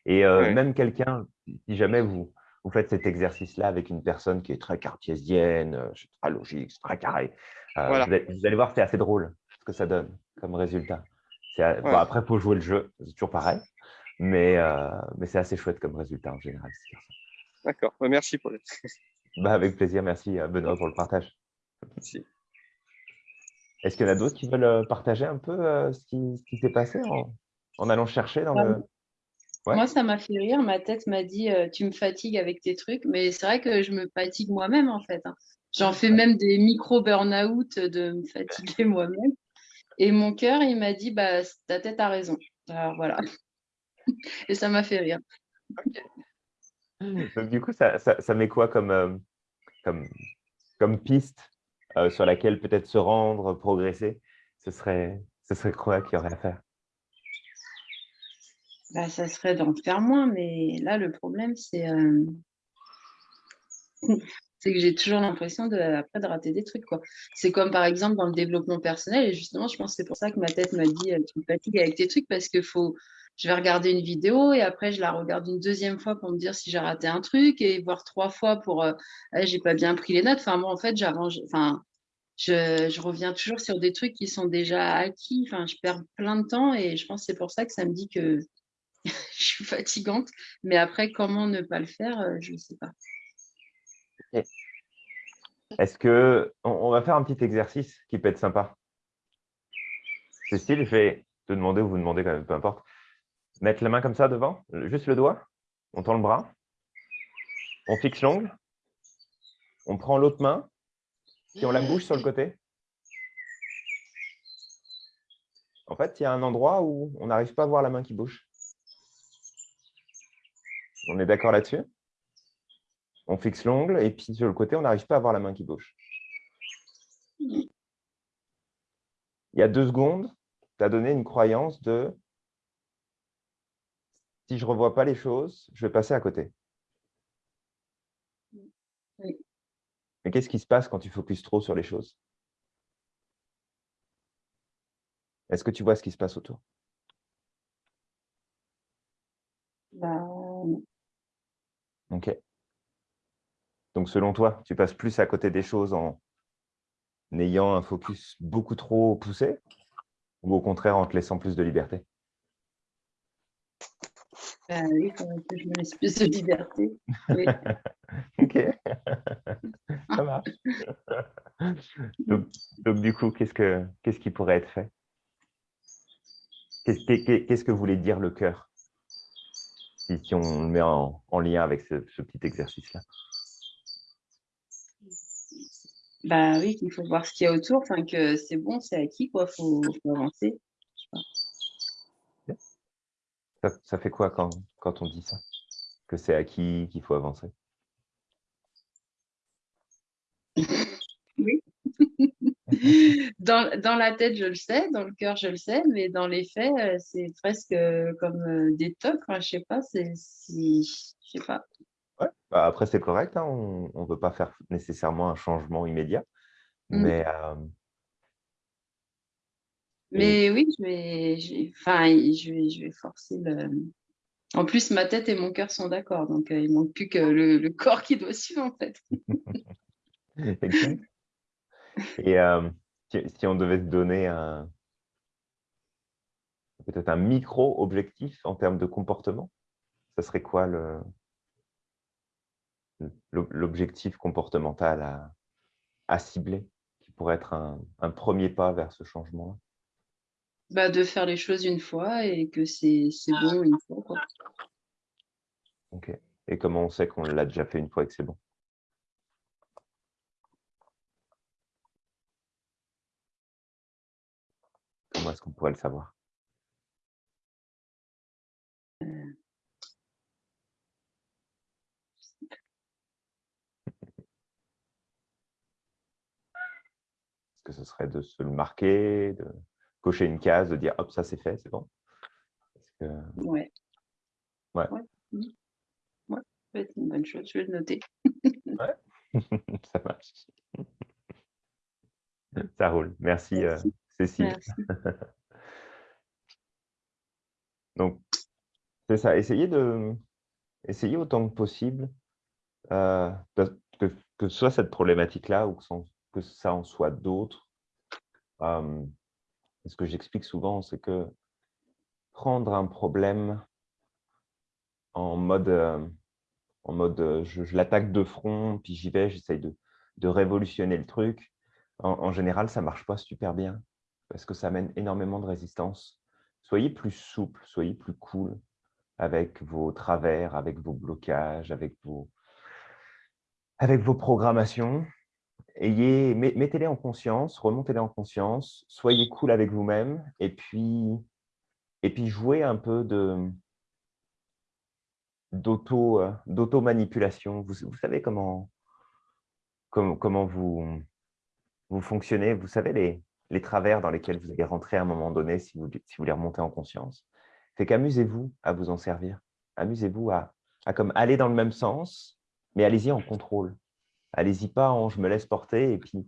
Et euh, même quelqu'un, si jamais vous, vous faites cet exercice-là avec une personne qui est très cartésienne, euh, très logique, très carré, vous, allez, voir, c'est assez drôle ce que ça donne comme résultat. après, il faut jouer le jeu, c'est toujours pareil, mais, mais c'est assez chouette comme résultat en général. D'accord, bah, merci Paul. bah, avec plaisir, merci Benoît pour le partage. Merci. Est-ce qu'il y en a d'autres qui veulent euh, partager un peu euh, ce qui, s'est passé en, allant chercher dans le… Moi, ça m'a fait rire. Ma tête m'a dit euh, Tu me fatigues avec tes trucs. Mais c'est vrai que je me fatigue moi-même, en fait. Hein. J'en fais même des micro-burn-out de me fatiguer moi-même. Et mon cœur, il m'a dit bah, Ta tête a raison. Alors voilà. Et ça m'a fait rire. Donc, du coup, ça, ça, met quoi comme, comme, comme piste euh, sur laquelle peut-être se rendre, progresser, ce serait, ce serait quoi qu'il y aurait à faire? Bah, Ça serait d'en faire moins, mais là, le problème, c'est euh, c'est que j'ai toujours l'impression de, après de rater des trucs. C'est comme par exemple dans le développement personnel, et justement, je pense que c'est pour ça que ma tête m'a dit euh, Tu me fatigues avec tes trucs, parce que faut, je vais regarder une vidéo et après je la regarde une deuxième fois pour me dire si j'ai raté un truc et voir trois fois pour euh, j'ai pas bien pris les notes. Enfin, moi, en fait, j'arrange, enfin, je, reviens toujours sur des trucs qui sont déjà acquis. Enfin, je perds plein de temps et je pense c'est pour ça que ça me dit que je suis fatigante. Mais après, comment ne pas le faire, euh, je ne sais pas. Est-ce que on, va faire un petit exercice qui peut être sympa? Cécile, je vais te demander ou vous demander quand même, peu importe. Mettre la main comme ça devant, juste le doigt. On tend le bras. On fixe l'ongle. On prend l'autre main si on la bouge sur le côté, en fait, il y a un endroit où on n'arrive pas à voir la main qui bouge. On est d'accord là-dessus On fixe l'ongle et puis sur le côté, on n'arrive pas à voir la main qui bouge. Il y a deux secondes, tu as donné une croyance de si je ne revois pas les choses, je vais passer à côté. Mais qu'est-ce qui se passe quand tu focuses trop sur les choses? Est-ce que tu vois ce qui se passe autour? Bah, Ok. Donc, selon toi, tu passes plus à côté des choses en ayant un focus beaucoup trop poussé ou au contraire en te laissant plus de liberté? Ben oui, quand je me laisse plus de liberté. ok, ça marche. donc, du coup, qu'est-ce, que, qu'est-ce qui pourrait être fait? Qu'est-ce, que voulait dire le cœur? Si, on le met en, lien avec ce, petit exercice-là Bah oui, qu'il faut voir ce qu'il y a autour, enfin que c'est bon, c'est acquis, quoi, faut, faut avancer. Ça, fait quoi quand, quand on dit ça? Que c'est à qui qu'il faut avancer? Oui. dans, dans, la tête, je le sais, dans le cœur, je le sais, mais dans les faits, euh, c'est presque euh, comme euh, des tocs. Enfin, je sais pas, c'est si, je sais pas. Ouais. Bah, après, c'est correct. Hein, on ne veut pas faire nécessairement un changement immédiat, mmh. mais mais oui, je vais, enfin, je vais, je vais forcer le. En plus, ma tête et mon cœur sont d'accord, donc il il manque plus que le, le, corps qui doit suivre en fait. Et euh, si, on devait se donner un peut-être un micro-objectif en termes de comportement, ça serait quoi le l'objectif comportemental à, à, cibler qui pourrait être un, un premier pas vers ce changement bah, De faire les choses une fois et que c'est bon une fois. Quoi. Ok. Et comment on sait qu'on l'a déjà fait une fois et que c'est bon? Comment est-ce qu'on pourrait le savoir? Est-ce que ce serait de se le marquer, de cocher une case, de dire hop, ça c'est fait, c'est bon que... Ouais. Ouais. Ouais. ouais. C'est une bonne chose, je vais le noter. ouais, ça marche. Ça roule. Merci. Euh, Cécile. Donc, c'est ça, essayez de, essayer autant que possible euh, que, que, ce soit cette problématique-là ou que, ça en soit d'autres. Euh, ce que j'explique souvent, c'est que prendre un problème en mode, euh, en mode je, l'attaque de front, puis j'y vais, j'essaye de, de, révolutionner le truc, en, en général, ça ne marche pas super bien parce que ça amène énormément de résistance. Soyez plus souple, soyez plus cool avec vos travers, avec vos blocages, avec vos, avec vos programmations. Ayez, mettez-les en conscience, remontez-les en conscience, soyez cool avec vous-même et puis, et jouez un peu de d'auto-manipulation. Vous, savez comment, comment, vous, fonctionnez, vous savez les, les travers dans lesquels vous allez rentrer à un moment donné si vous, si vous les remontez en conscience. C'est qu'amusez-vous à vous en servir. Amusez-vous à, à, comme aller dans le même sens, mais allez-y en contrôle. Allez-y pas en je me laisse porter et puis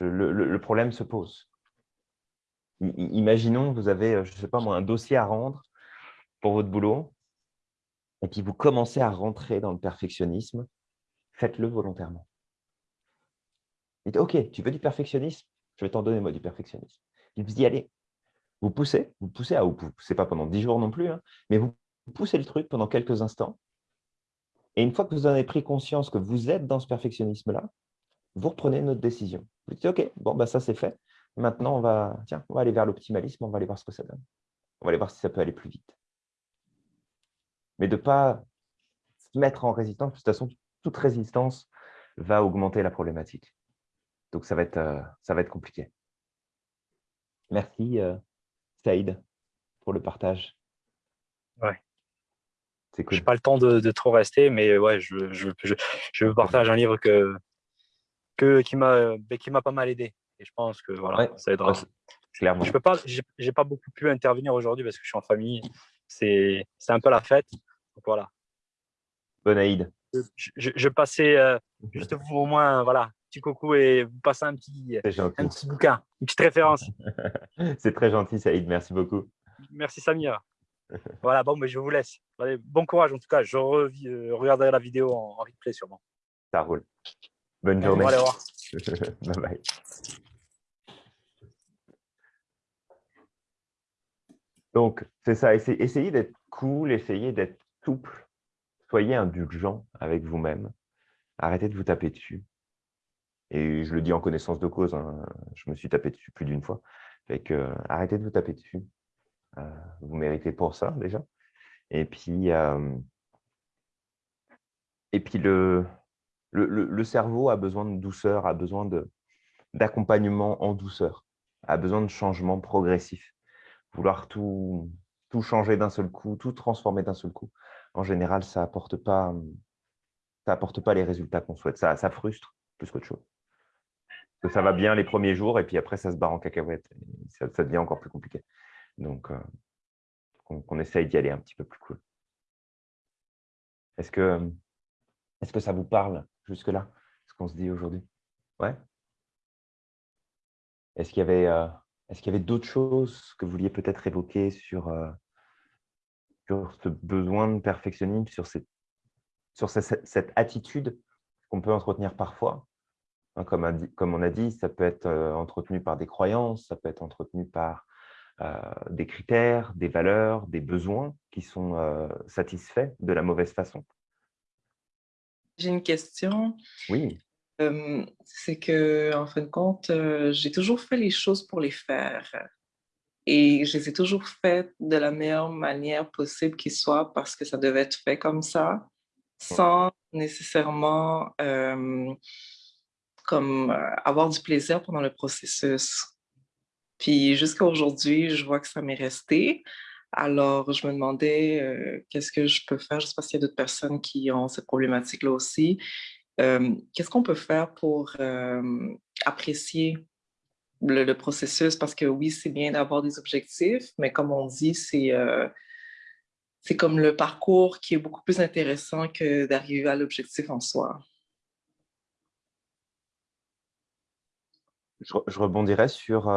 le, problème se pose. imaginons, vous avez, je ne sais pas moi, un dossier à rendre pour votre boulot et puis vous commencez à rentrer dans le perfectionnisme, faites-le volontairement. Dites, OK, tu veux du perfectionnisme? Je vais t'en donner, moi, du perfectionnisme. Il vous dit, allez, vous poussez, vous poussez, ah, vous poussez pas pendant dix jours non plus, hein, mais vous poussez le truc pendant quelques instants. Et une fois que vous en avez pris conscience que vous êtes dans ce perfectionnisme-là, vous reprenez notre décision. Vous dites, OK, bon, bah, ça c'est fait. Maintenant, on va, tiens, on va aller vers l'optimalisme, on va aller voir ce que ça donne. On va aller voir si ça peut aller plus vite. Mais de ne pas se mettre en résistance, de toute façon, toute résistance va augmenter la problématique. Donc, ça va être, euh, ça va être compliqué. Merci, euh, Saïd, pour le partage. Ouais. Cool. Je n'ai pas le temps de, trop rester, mais ouais, je, je, je, partage un livre que, que, qui m'a ben, pas mal aidé. Et je pense que voilà, ça aidera. clairement. Je peux pas, j'ai pas beaucoup pu intervenir aujourd'hui parce que je suis en famille. C'est un peu la fête. Donc voilà. Bonne Aïd. Je, je, passais euh, juste vous au moins voilà petit coucou et vous passez un petit, un petit bouquin, une petite référence. C'est très gentil, Saïd. Merci beaucoup. Merci, Samir. voilà, bon, mais je vous laisse. bon courage, en tout cas. Je euh, regarderai la vidéo en, replay sûrement. Ça roule. Bonne journée. Allez, revoir. bye bye. Donc, c'est ça. Essayez d'être cool, essayez d'être souple. Soyez indulgent avec vous-même. Arrêtez de vous taper dessus. Et je le dis en connaissance de cause, hein, je me suis tapé dessus plus d'une fois. Fait que, arrêtez de vous taper dessus. Euh, vous méritez pour ça déjà. Et puis, euh, et puis le, le, le, cerveau a besoin de douceur, a besoin d'accompagnement en douceur, a besoin de changement progressif. Vouloir tout, tout changer d'un seul coup, tout transformer d'un seul coup, en général, ça n'apporte pas, ça apporte pas les résultats qu'on souhaite. Ça, ça frustre plus qu'autre chose. que ça va bien les premiers jours et puis après, ça se barre en cacahuète. Ça, devient encore plus compliqué. Donc, euh, on, essaye d'y aller un petit peu plus cool. Est-ce que, est que ça vous parle jusque-là, ce qu'on se dit aujourd'hui? Ouais. Est-ce qu'il y avait, euh, avait d'autres choses que vous vouliez peut-être évoquer sur, euh, sur ce besoin de perfectionnisme, sur, cette, sur cette, attitude qu'on peut entretenir parfois? Hein, comme, on a dit, ça peut être euh, entretenu par des croyances, ça peut être entretenu par des critères, des valeurs, des besoins qui sont satisfaits de la mauvaise façon. J'ai une question. Oui. c'est que, en fin de compte, j'ai toujours fait les choses pour les faire. Et je les ai toujours faites de la meilleure manière possible qui soit parce que ça devait être fait comme ça, sans nécessairement comme avoir du plaisir pendant le processus. Puis jusqu'à aujourd'hui, je vois que ça m'est resté. Alors, je me demandais qu'est-ce que je peux faire? Je ne sais pas s'il y a d'autres personnes qui ont cette problématique-là aussi. Qu'est-ce qu'on peut faire pour apprécier le, processus? Parce que oui, c'est bien d'avoir des objectifs, mais comme on dit, c'est c'est comme le parcours qui est beaucoup plus intéressant que d'arriver à l'objectif en soi. Je, je rebondirais sur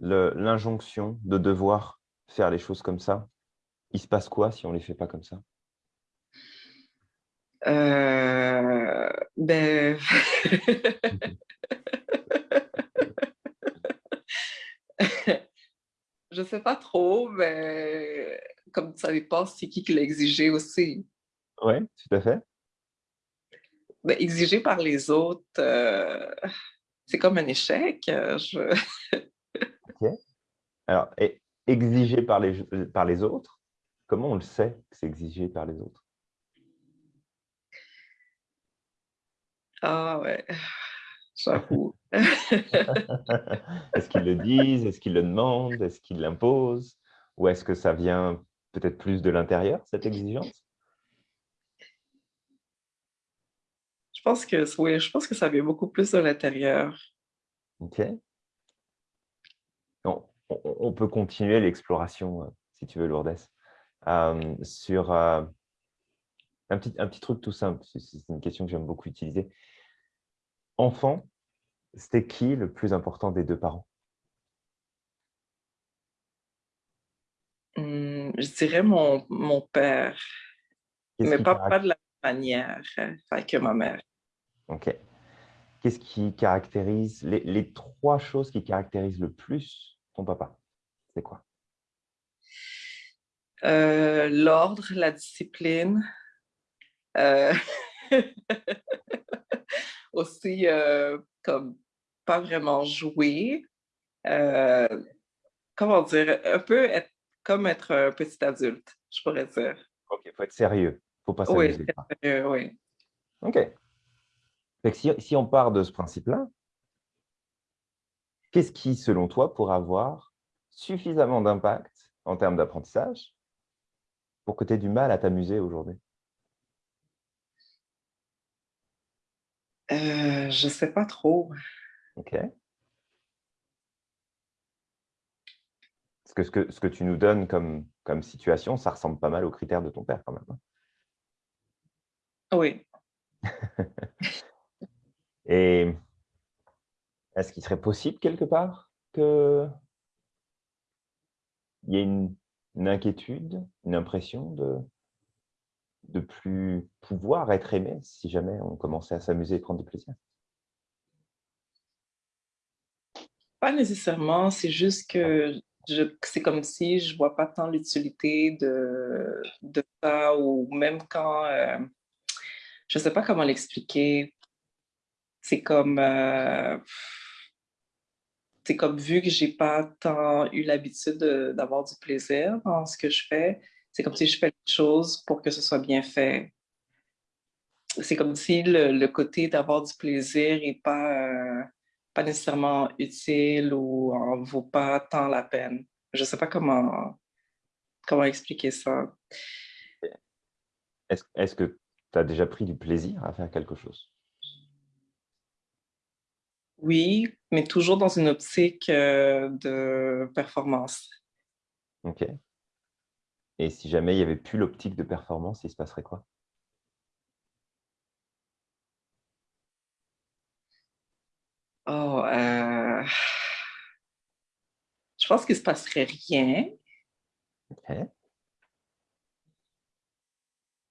l'injonction de devoir faire les choses comme ça, il se passe quoi si on ne les fait pas comme ça? Euh, ben... je sais pas trop, mais comme ça dépend, c'est qui qui l'a exigé aussi. Oui, tout à fait. Ben, exigé par les autres, euh, c'est comme un échec. Je... Alors, et exigé par les, par les autres, comment on le sait que c'est exigé par les autres? Ah ouais, j'avoue. est-ce qu'ils le disent? Est-ce qu'ils le demandent? Est-ce qu'ils l'imposent? Ou est-ce que ça vient peut-être plus de l'intérieur, cette exigence? Je pense que oui, je pense que ça vient beaucoup plus de l'intérieur. OK on, peut continuer l'exploration, euh, si tu veux, Lourdes, euh, sur euh, un, petit, un petit truc tout simple. C'est une question que j'aime beaucoup utiliser. Enfant, c'était qui le plus important des deux parents? Hum, Je dirais mon, mon père, mais pas, pas de la manière que ma mère. OK. Qu'est-ce qui caractérise les, les, trois choses qui caractérisent le plus ton papa C'est quoi? Euh, L'ordre, la discipline. Euh, aussi, euh, comme pas vraiment jouer. comment dire? Un peu être, comme être un petit adulte, je pourrais dire. OK, il faut être sérieux. Il faut pas s'amuser. Oui, oui. OK. si, si on part de ce principe-là, qu'est-ce qui, selon toi, pourrait avoir suffisamment d'impact en termes d'apprentissage pour que tu aies du mal à t'amuser aujourd'hui? Euh, Je ne sais pas trop. OK. Parce que ce, que ce que tu nous donnes comme, comme situation, ça ressemble pas mal aux critères de ton père quand même. Hein. Oui. Et est-ce qu'il serait possible quelque part qu'il y ait une, inquiétude, une impression de de plus pouvoir être aimé si jamais on commençait à s'amuser et prendre du plaisir? Pas nécessairement, c'est juste que c'est comme si je ne vois pas tant l'utilité de, de ça ou même quand, euh, je ne sais pas comment l'expliquer, c'est comme, euh, c'est comme vu que j'ai pas tant eu l'habitude d'avoir du plaisir dans ce que je fais, c'est comme si je fais les choses pour que ce soit bien fait. C'est comme si le, côté d'avoir du plaisir n'est pas, euh, pas nécessairement utile ou en vaut pas tant la peine. Je sais pas comment, comment expliquer ça? Est-ce que tu as déjà pris du plaisir à faire quelque chose? Oui, mais toujours dans une optique euh, de performance. OK. Et si jamais il n'y avait plus l'optique de performance, il se passerait quoi? Oh, euh, je pense qu'il ne se passerait rien. OK.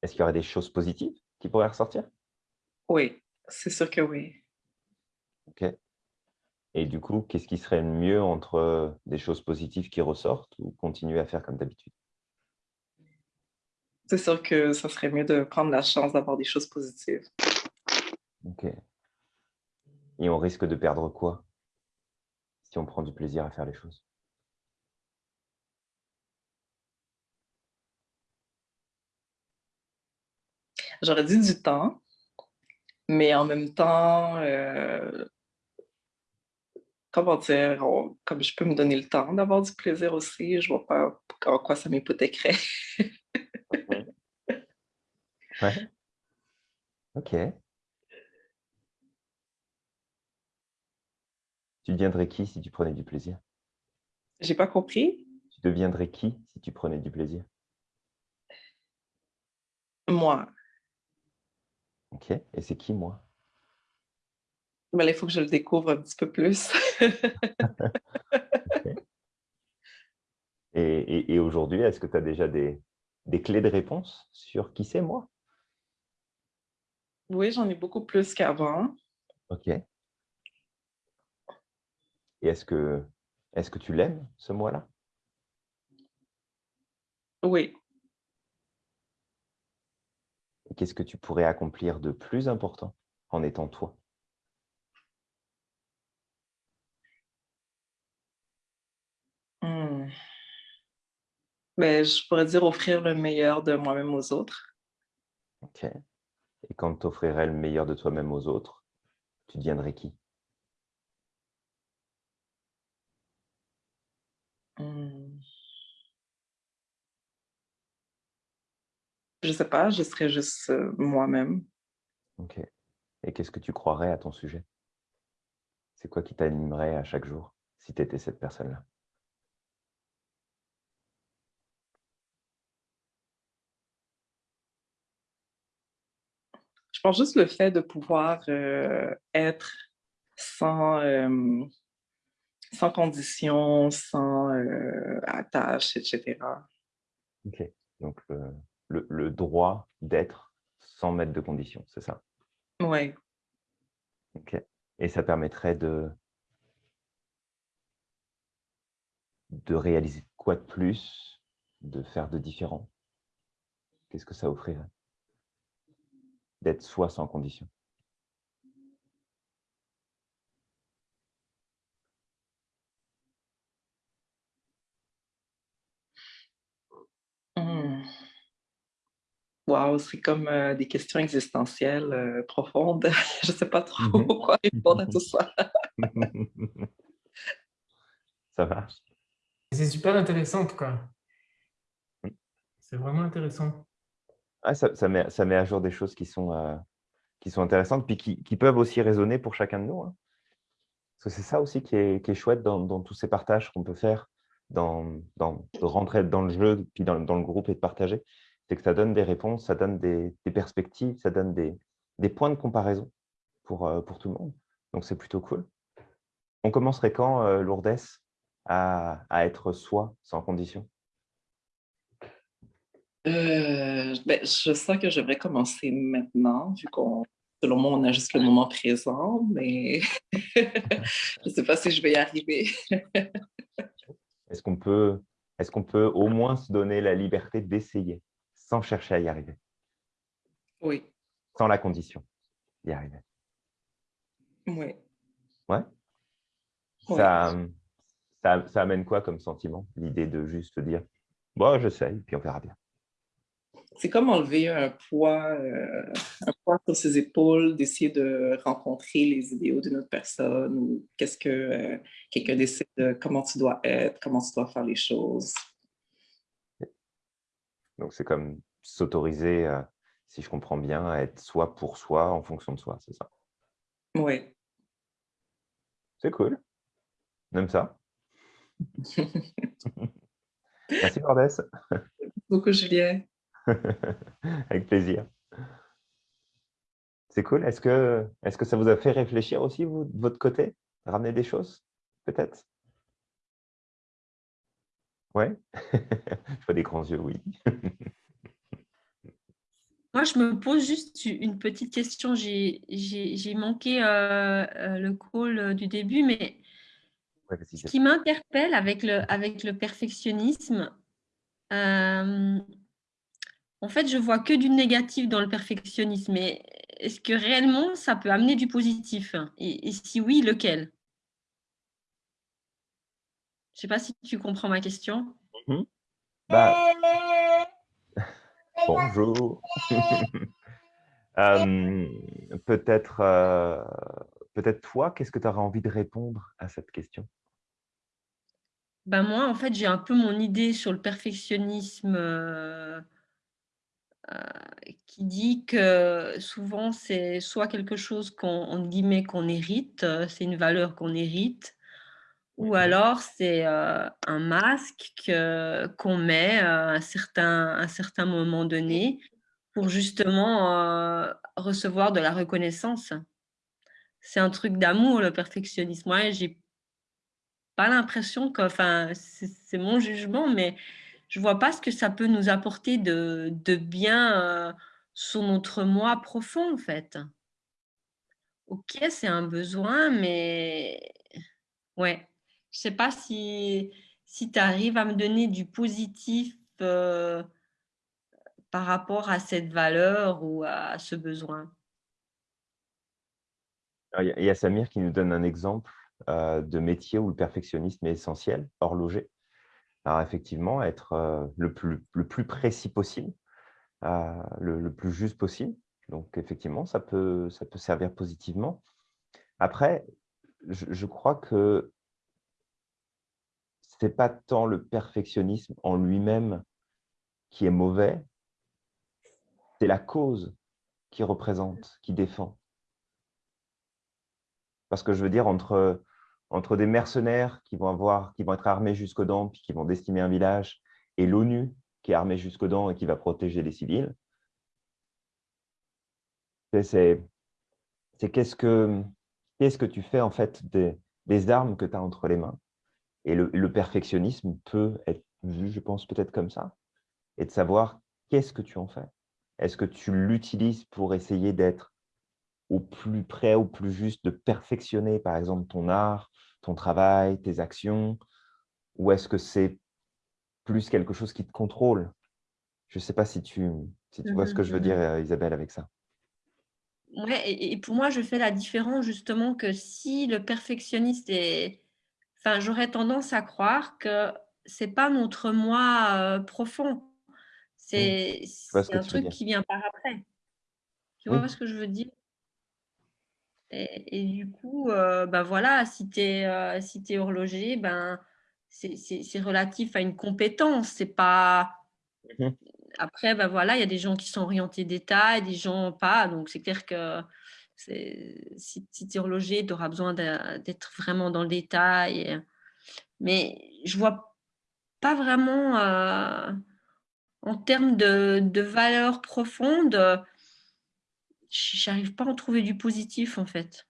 Est-ce qu'il y aurait des choses positives qui pourraient ressortir? Oui, c'est sûr que oui. OK. Et du coup, qu'est-ce qui serait mieux entre des choses positives qui ressortent ou continuer à faire comme d'habitude? C'est sûr que ça serait mieux de prendre la chance d'avoir des choses positives. OK. Et on risque de perdre quoi? Si on prend du plaisir à faire les choses? J'aurais dit du temps, mais en même temps, euh, comment dire, comme je peux me donner le temps d'avoir du plaisir aussi, je ne vois pas en quoi ça m'hypothéquerait. ouais. OK. Tu deviendrais qui si tu prenais du plaisir? J'ai pas compris. Tu deviendrais qui si tu prenais du plaisir? Moi. OK. Et c'est qui, moi? Mais il faut que je le découvre un petit peu plus. Et, et, aujourd'hui, est-ce que tu as déjà des, des, clés de réponse sur qui c'est moi? Oui, j'en ai beaucoup plus qu'avant. OK. Et est-ce que, est que tu l'aimes, ce moi-là? Oui. Qu'est-ce que tu pourrais accomplir de plus important en étant toi? Mais je pourrais dire offrir le meilleur de moi-même aux autres. OK. Et quand tu offrirais le meilleur de toi-même aux autres, tu deviendrais qui? Mmh. Je sais pas, je serais juste euh, moi-même. OK. Et qu'est-ce que tu croirais à ton sujet? C'est quoi qui t'animerait à chaque jour si tu étais cette personne-là? Je pense juste le fait de pouvoir euh, être sans, euh, sans conditions, sans euh, attache, etc. OK. Donc, le, le, droit d'être sans mettre de conditions, c'est ça? Oui. OK. Et ça permettrait de, de réaliser quoi de plus, de faire de différent? Qu'est-ce que ça offrirait? D'être soi sans condition. Mmh. Wow, c'est comme euh, des questions existentielles euh, profondes. Je ne sais pas trop mmh quoi répondre à tout ça. ça marche. C'est super intéressant en tout cas. Mmh. C'est vraiment intéressant. Ah, ça, met, ça met à jour des choses qui sont, euh, intéressantes, puis qui, peuvent aussi résonner pour chacun de nous. Hein. Parce que c'est ça aussi qui est, chouette dans, tous ces partages qu'on peut faire, dans, de rentrer dans le jeu, puis dans, le groupe et de partager. C'est que ça donne des réponses, ça donne des, perspectives, ça donne des, points de comparaison pour, euh, pour tout le monde. Donc, c'est plutôt cool. On commencerait quand, euh, Lourdes, à, à être soi, sans condition? Euh, ben, je sens que j'aimerais commencer maintenant, vu qu'on, selon moi, on a juste le moment présent, mais je ne sais pas si je vais y arriver. est-ce qu'on peut, est qu'on peut au moins se donner la liberté d'essayer, sans chercher à y arriver? Oui. Sans la condition d'y arriver Oui. Ouais? Ça, ça, ça, amène quoi comme sentiment L'idée de juste dire, bon, je sais, puis on verra bien c'est comme enlever un poids, euh, un poids sur ses épaules, d'essayer de rencontrer les idéaux d'une autre personne ou qu'est-ce que euh, quelqu'un décide de comment tu dois être, comment tu dois faire les choses. Donc, c'est comme s'autoriser, euh, si je comprends bien, à être soi pour soi en fonction de soi, c'est ça? Oui. C'est cool. On aime ça. Merci, Cordès. Beaucoup, Julien. Avec plaisir. C'est cool. Est-ce que, est que ça vous a fait réfléchir aussi, vous, de votre côté? Ramener des choses, peut-être? Ouais Je vois des grands yeux, oui. Moi, je me pose juste une petite question. J'ai manqué euh, euh, le call du début, mais ce qui m'interpelle avec le, avec le perfectionnisme, euh, en fait, je vois que du négatif dans le perfectionnisme. Mais est-ce que réellement, ça peut amener du positif? Et, si oui, lequel? Je ne sais pas si tu comprends ma question. Mhm. Bah, bonjour. Euh, peut-être euh, peut-être toi, qu'est-ce que tu auras envie de répondre à cette question? Ben moi, en fait, j'ai un peu mon idée sur le perfectionnisme euh, qui dit que souvent, c'est soit quelque chose qu'on guillemets qu'on hérite, c'est une valeur qu'on hérite, ou alors c'est un masque qu'on met à un certain, un certain moment donné pour justement recevoir de la reconnaissance. C'est un truc d'amour, le perfectionnisme. Moi, j'ai pas l'impression que, enfin, c'est mon jugement, mais je vois pas ce que ça peut nous apporter de, bien sur notre moi profond, en fait. Ok, c'est un besoin, mais ouais, je sais pas si, si tu arrives à me donner du positif par rapport à cette valeur ou à ce besoin. Il y a Samir qui nous donne un exemple euh, de métier où le perfectionnisme est essentiel, horloger. Effectivement, être euh, le, plus, le plus précis possible, euh, le, plus juste possible. Donc effectivement, ça peut, ça peut servir positivement. Après, je, crois que ce n'est pas tant le perfectionnisme en lui-même qui est mauvais, c'est la cause qui représente, qui défend. Parce que je veux dire, entre entre des mercenaires qui vont, avoir, qui vont être armés jusqu'aux dents, puis qui vont décimer un village, et l'ONU qui est armée jusqu'aux dents et qui va protéger les civils. C'est qu'est-ce que, qu'est-ce que tu fais en fait des, armes que tu as entre les mains? Et le perfectionnisme peut être vu, je pense, peut-être comme ça, et de savoir qu'est-ce que tu en fais. Est-ce que tu l'utilises pour essayer d'être au plus près, au plus juste, de perfectionner, par exemple, ton art, ton travail, tes actions Ou est-ce que c'est plus quelque chose qui te contrôle? Je ne sais pas si tu, si tu vois ce que je veux dire, euh, Isabelle, avec ça. Ouais, et, pour moi, je fais la différence justement que si le perfectionniste est... Enfin, j'aurais tendance à croire que c'est pas notre moi euh, profond. Mmh. C'est un truc qui vient par après. Tu vois ce que je veux dire? Et, du coup, euh, ben voilà, si tu es, euh, si es horloger, ben, c'est relatif à une compétence. C'est pas. Mmh Après, ben voilà, il y a des gens qui sont orientés détail, des gens pas. Donc, c'est clair que si, si tu es horloger, tu auras besoin d'être vraiment dans le détail. Mais je vois pas vraiment, euh, en termes de, de valeur profonde, j'arrive pas à en trouver du positif en fait.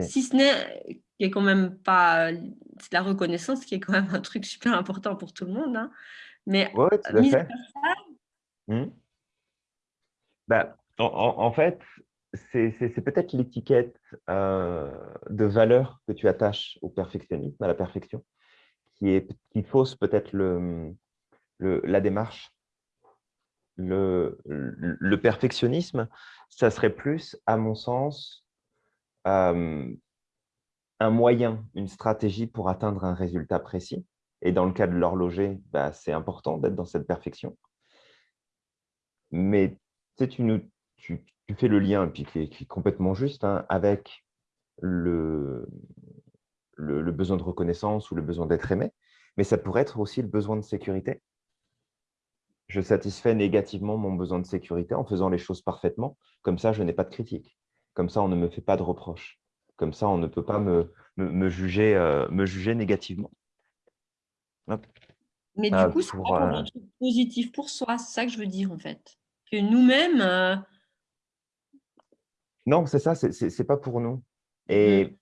Si ce n'est qui est quand même pas la reconnaissance qui est quand même un truc super important pour tout le monde. Hein. Mais ouais, tout à fait. Mmh. Bah, en, fait, c'est peut-être l'étiquette euh, de valeur que tu attaches au perfectionnisme, à la perfection, qui, est, qui fausse peut-être le, le, la démarche. Le, le, perfectionnisme, ça serait plus, à mon sens, un moyen, une stratégie pour atteindre un résultat précis. Et dans le cas de l'horloger, bah, c'est important d'être dans cette perfection. Mais tu, tu, tu, fais le lien, qui est, complètement juste, hein, avec le, besoin de reconnaissance ou le besoin d'être aimé, mais ça pourrait être aussi le besoin de sécurité. je satisfais négativement mon besoin de sécurité en faisant les choses parfaitement. Comme ça, je n'ai pas de critique. Comme ça, on ne me fait pas de reproches. Comme ça, on ne peut pas me, me, juger, euh, me juger négativement. Mais du ah, coup, c'est un truc positif pour soi, c'est ça que je veux dire en fait. Que nous-mêmes. Euh, non, c'est ça, c'est n'est pas pour nous. Et, mm.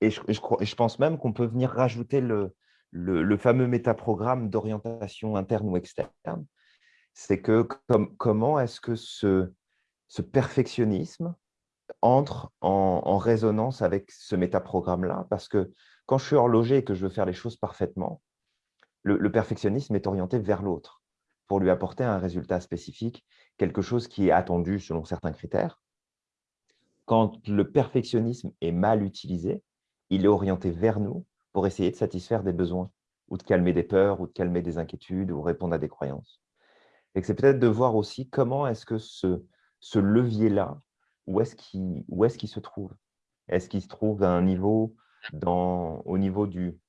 et, je, je, pense même qu'on peut venir rajouter le, le, le fameux métaprogramme d'orientation interne ou externe. C'est que comment est-ce que ce, ce perfectionnisme entre en, résonance avec ce métaprogramme-là Parce que quand je suis horloger et que je veux faire les choses parfaitement, le, perfectionnisme est orienté vers l'autre pour lui apporter un résultat spécifique, quelque chose qui est attendu selon certains critères. Quand le perfectionnisme est mal utilisé, il est orienté vers nous pour essayer de satisfaire des besoins ou de calmer des peurs ou de calmer des inquiétudes ou répondre à des croyances. Et c'est peut-être de voir aussi comment est-ce que ce, ce levier-là où est-ce qu'il est se trouve? Est-ce qu'il se trouve à un niveau, dans, au niveau du,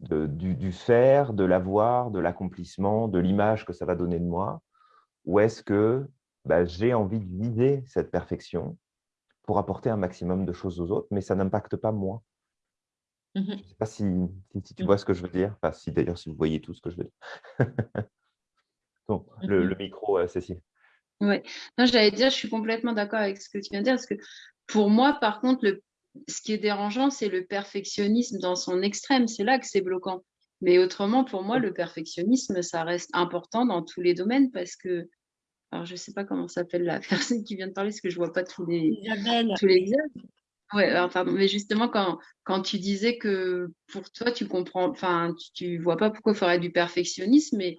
du, faire, de l'avoir, de l'accomplissement, de l'image que ça va donner de moi? Ou est-ce que bah, j'ai envie de viser cette perfection pour apporter un maximum de choses aux autres, mais ça n'impacte pas moi? Mmh Je ne sais pas si, si, tu mmh. vois ce que je veux dire, enfin, si d'ailleurs si vous voyez tout ce que je veux dire. bon, le, mmh le, micro, euh, Cécile. Oui, j'allais dire, je suis complètement d'accord avec ce que tu viens de dire, parce que pour moi, par contre, le, ce qui est dérangeant, c'est le perfectionnisme dans son extrême. C'est là que c'est bloquant. Mais autrement, pour moi, le perfectionnisme, ça reste important dans tous les domaines parce que, alors je ne sais pas comment s'appelle la personne qui vient de parler, parce que je ne vois pas tous les, tous les. Ouais, pardon, mais justement, quand, quand tu disais que pour toi, tu comprends, enfin, tu, ne vois pas pourquoi il faudrait du perfectionnisme, mais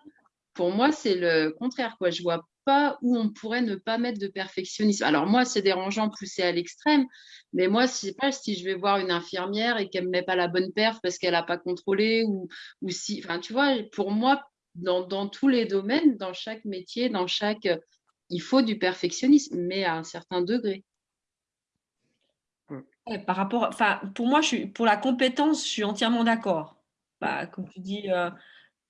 pour moi, c'est le contraire, quoi. Je vois pas où on pourrait ne pas mettre de perfectionnisme. Alors moi, c'est dérangeant pousser à l'extrême, mais moi, c'est pas si je vais voir une infirmière et qu'elle me met pas la bonne perf parce qu'elle n'a pas contrôlé ou, si, enfin, tu vois, pour moi, dans, tous les domaines, dans chaque métier, dans chaque, il faut du perfectionnisme, mais à un certain degré. par rapport, enfin, pour moi, je pour la compétence, je suis entièrement d'accord. Bah, comme tu dis, euh,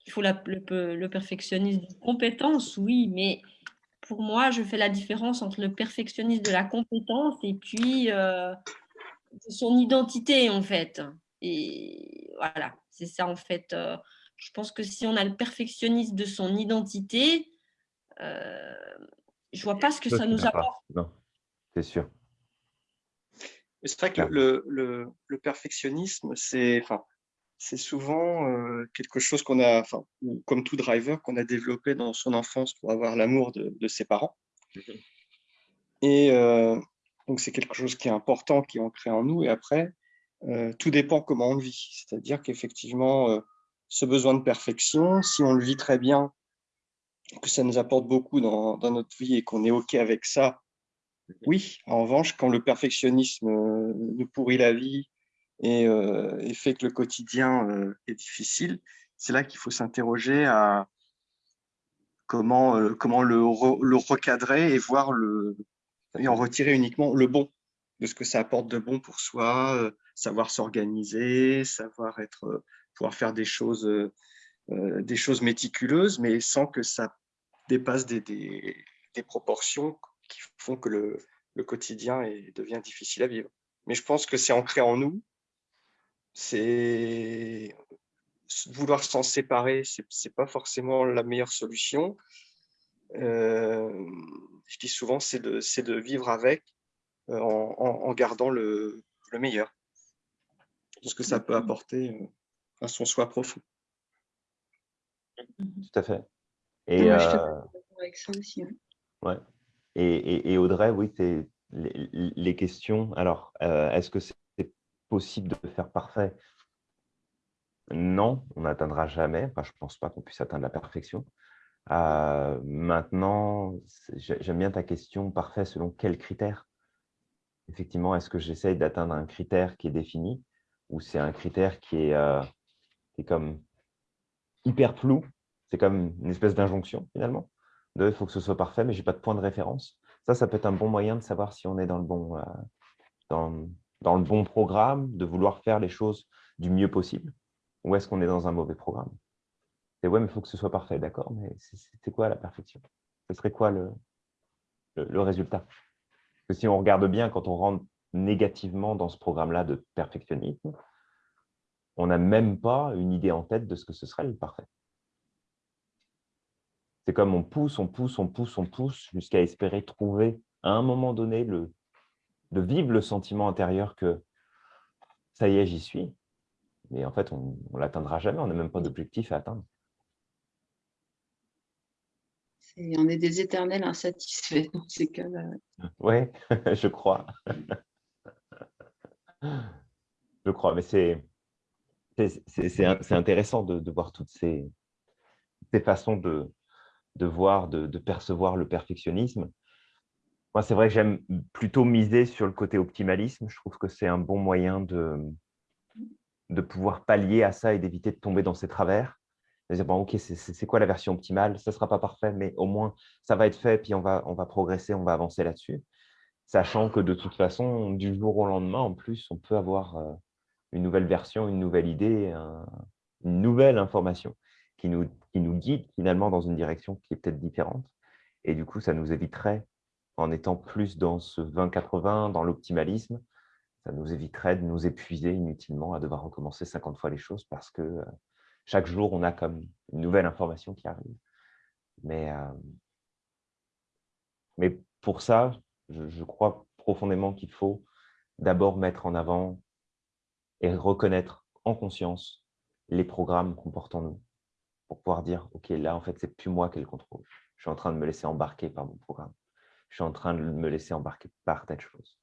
il faut le, le, perfectionnisme compétence, oui, mais pour moi, je fais la différence entre le perfectionnisme de la compétence et puis euh, son identité, en fait. Et voilà, c'est ça, en fait. Euh, je pense que si on a le perfectionnisme de son identité, euh, je vois pas ce que ça, nous apporte. Non, c'est sûr. C'est vrai que le, le, le perfectionnisme, c'est, enfin, c'est souvent euh, quelque chose qu'on a, enfin, comme tout driver, qu'on a développé dans son enfance pour avoir l'amour de, ses parents. Et euh, donc, c'est quelque chose qui est important, qui est ancré en nous. Et après, euh, tout dépend comment on le vit. C'est-à-dire qu'effectivement, ce besoin de perfection, si on le vit très bien, que ça nous apporte beaucoup dans, dans notre vie et qu'on est OK avec ça, oui. En revanche, quand le perfectionnisme nous pourrit la vie, euh, et, fait que le quotidien euh, est difficile, c'est là qu'il faut s'interroger à comment, euh, comment le, recadrer et voir le, et en retirer uniquement le bon de ce que ça apporte de bon pour soi, savoir s'organiser, savoir être, pouvoir faire des choses, des choses méticuleuses, mais sans que ça dépasse des, des, des proportions qui font que le, le quotidien est, devient difficile à vivre. Mais je pense que c'est ancré en nous c'est vouloir s'en séparer, c'est n'est pas forcément la meilleure solution. Euh, je dis souvent, c'est de, de, vivre avec euh, en, en, gardant le, le, meilleur. Ce que ça peut apporter euh, à son soi profond. Tout à fait. Et, avec ça aussi. Ouais. Et, et, et, Audrey, oui, les, les, questions. Alors, est-ce que c'est possible de faire parfait? Non, on n'atteindra jamais. Je ne pense pas qu'on puisse atteindre la perfection. Euh, maintenant, j'aime bien ta question, parfait selon quels critères? Effectivement, est-ce que j'essaye d'atteindre un critère qui est défini ou c'est un critère qui est, euh, comme hyper flou? C'est comme une espèce d'injonction finalement. De, il faut que ce soit parfait, mais je n'ai pas de point de référence. Ça, ça peut être un bon moyen de savoir si on est dans le bon, euh, dans, dans le bon programme, de vouloir faire les choses du mieux possible? Ou est-ce qu'on est dans un mauvais programme? C'est ouais, mais il faut que ce soit parfait, d'accord, mais c'est quoi la perfection? Ce serait quoi le, le, résultat? Parce que si on regarde bien, quand on rentre négativement dans ce programme-là de perfectionnisme, on n'a même pas une idée en tête de ce que ce serait le parfait. C'est comme on pousse, on pousse, on pousse, on pousse, jusqu'à espérer trouver à un moment donné le, de vivre le sentiment intérieur que ça y est, j'y suis. Mais en fait, on ne l'atteindra jamais, on n'a même pas d'objectif à atteindre. on est des éternels insatisfaits dans ces cas-là. Oui, je crois. je crois, mais c'est intéressant de, voir toutes ces, façons de, voir, de, percevoir le perfectionnisme. Moi, c'est vrai que j'aime plutôt miser sur le côté optimalisme. Je trouve que c'est un bon moyen de, de pouvoir pallier à ça et d'éviter de tomber dans ces travers dire, bon, ok, c'est quoi la version optimale? Ça ne sera pas parfait, mais au moins, ça va être fait, puis on va, on va progresser, on va avancer là-dessus. Sachant que de toute façon, du jour au lendemain, en plus, on peut avoir euh, une nouvelle version, une nouvelle idée, une nouvelle information qui nous, qui nous guide finalement dans une direction qui est peut-être différente. Et du coup, ça nous éviterait, en étant plus dans ce 20-80, dans l'optimalisme, ça nous éviterait de nous épuiser inutilement à devoir recommencer 50 fois les choses parce que euh, chaque jour, on a comme une nouvelle information qui arrive. Mais, euh, mais pour ça, je, crois profondément qu'il faut d'abord mettre en avant et reconnaître en conscience les programmes qu'on porte en nous pour pouvoir dire, OK, là, en fait, c'est plus moi qui ai le contrôle. Je suis en train de me laisser embarquer par mon programme. Je suis en train de me laisser embarquer par telle chose.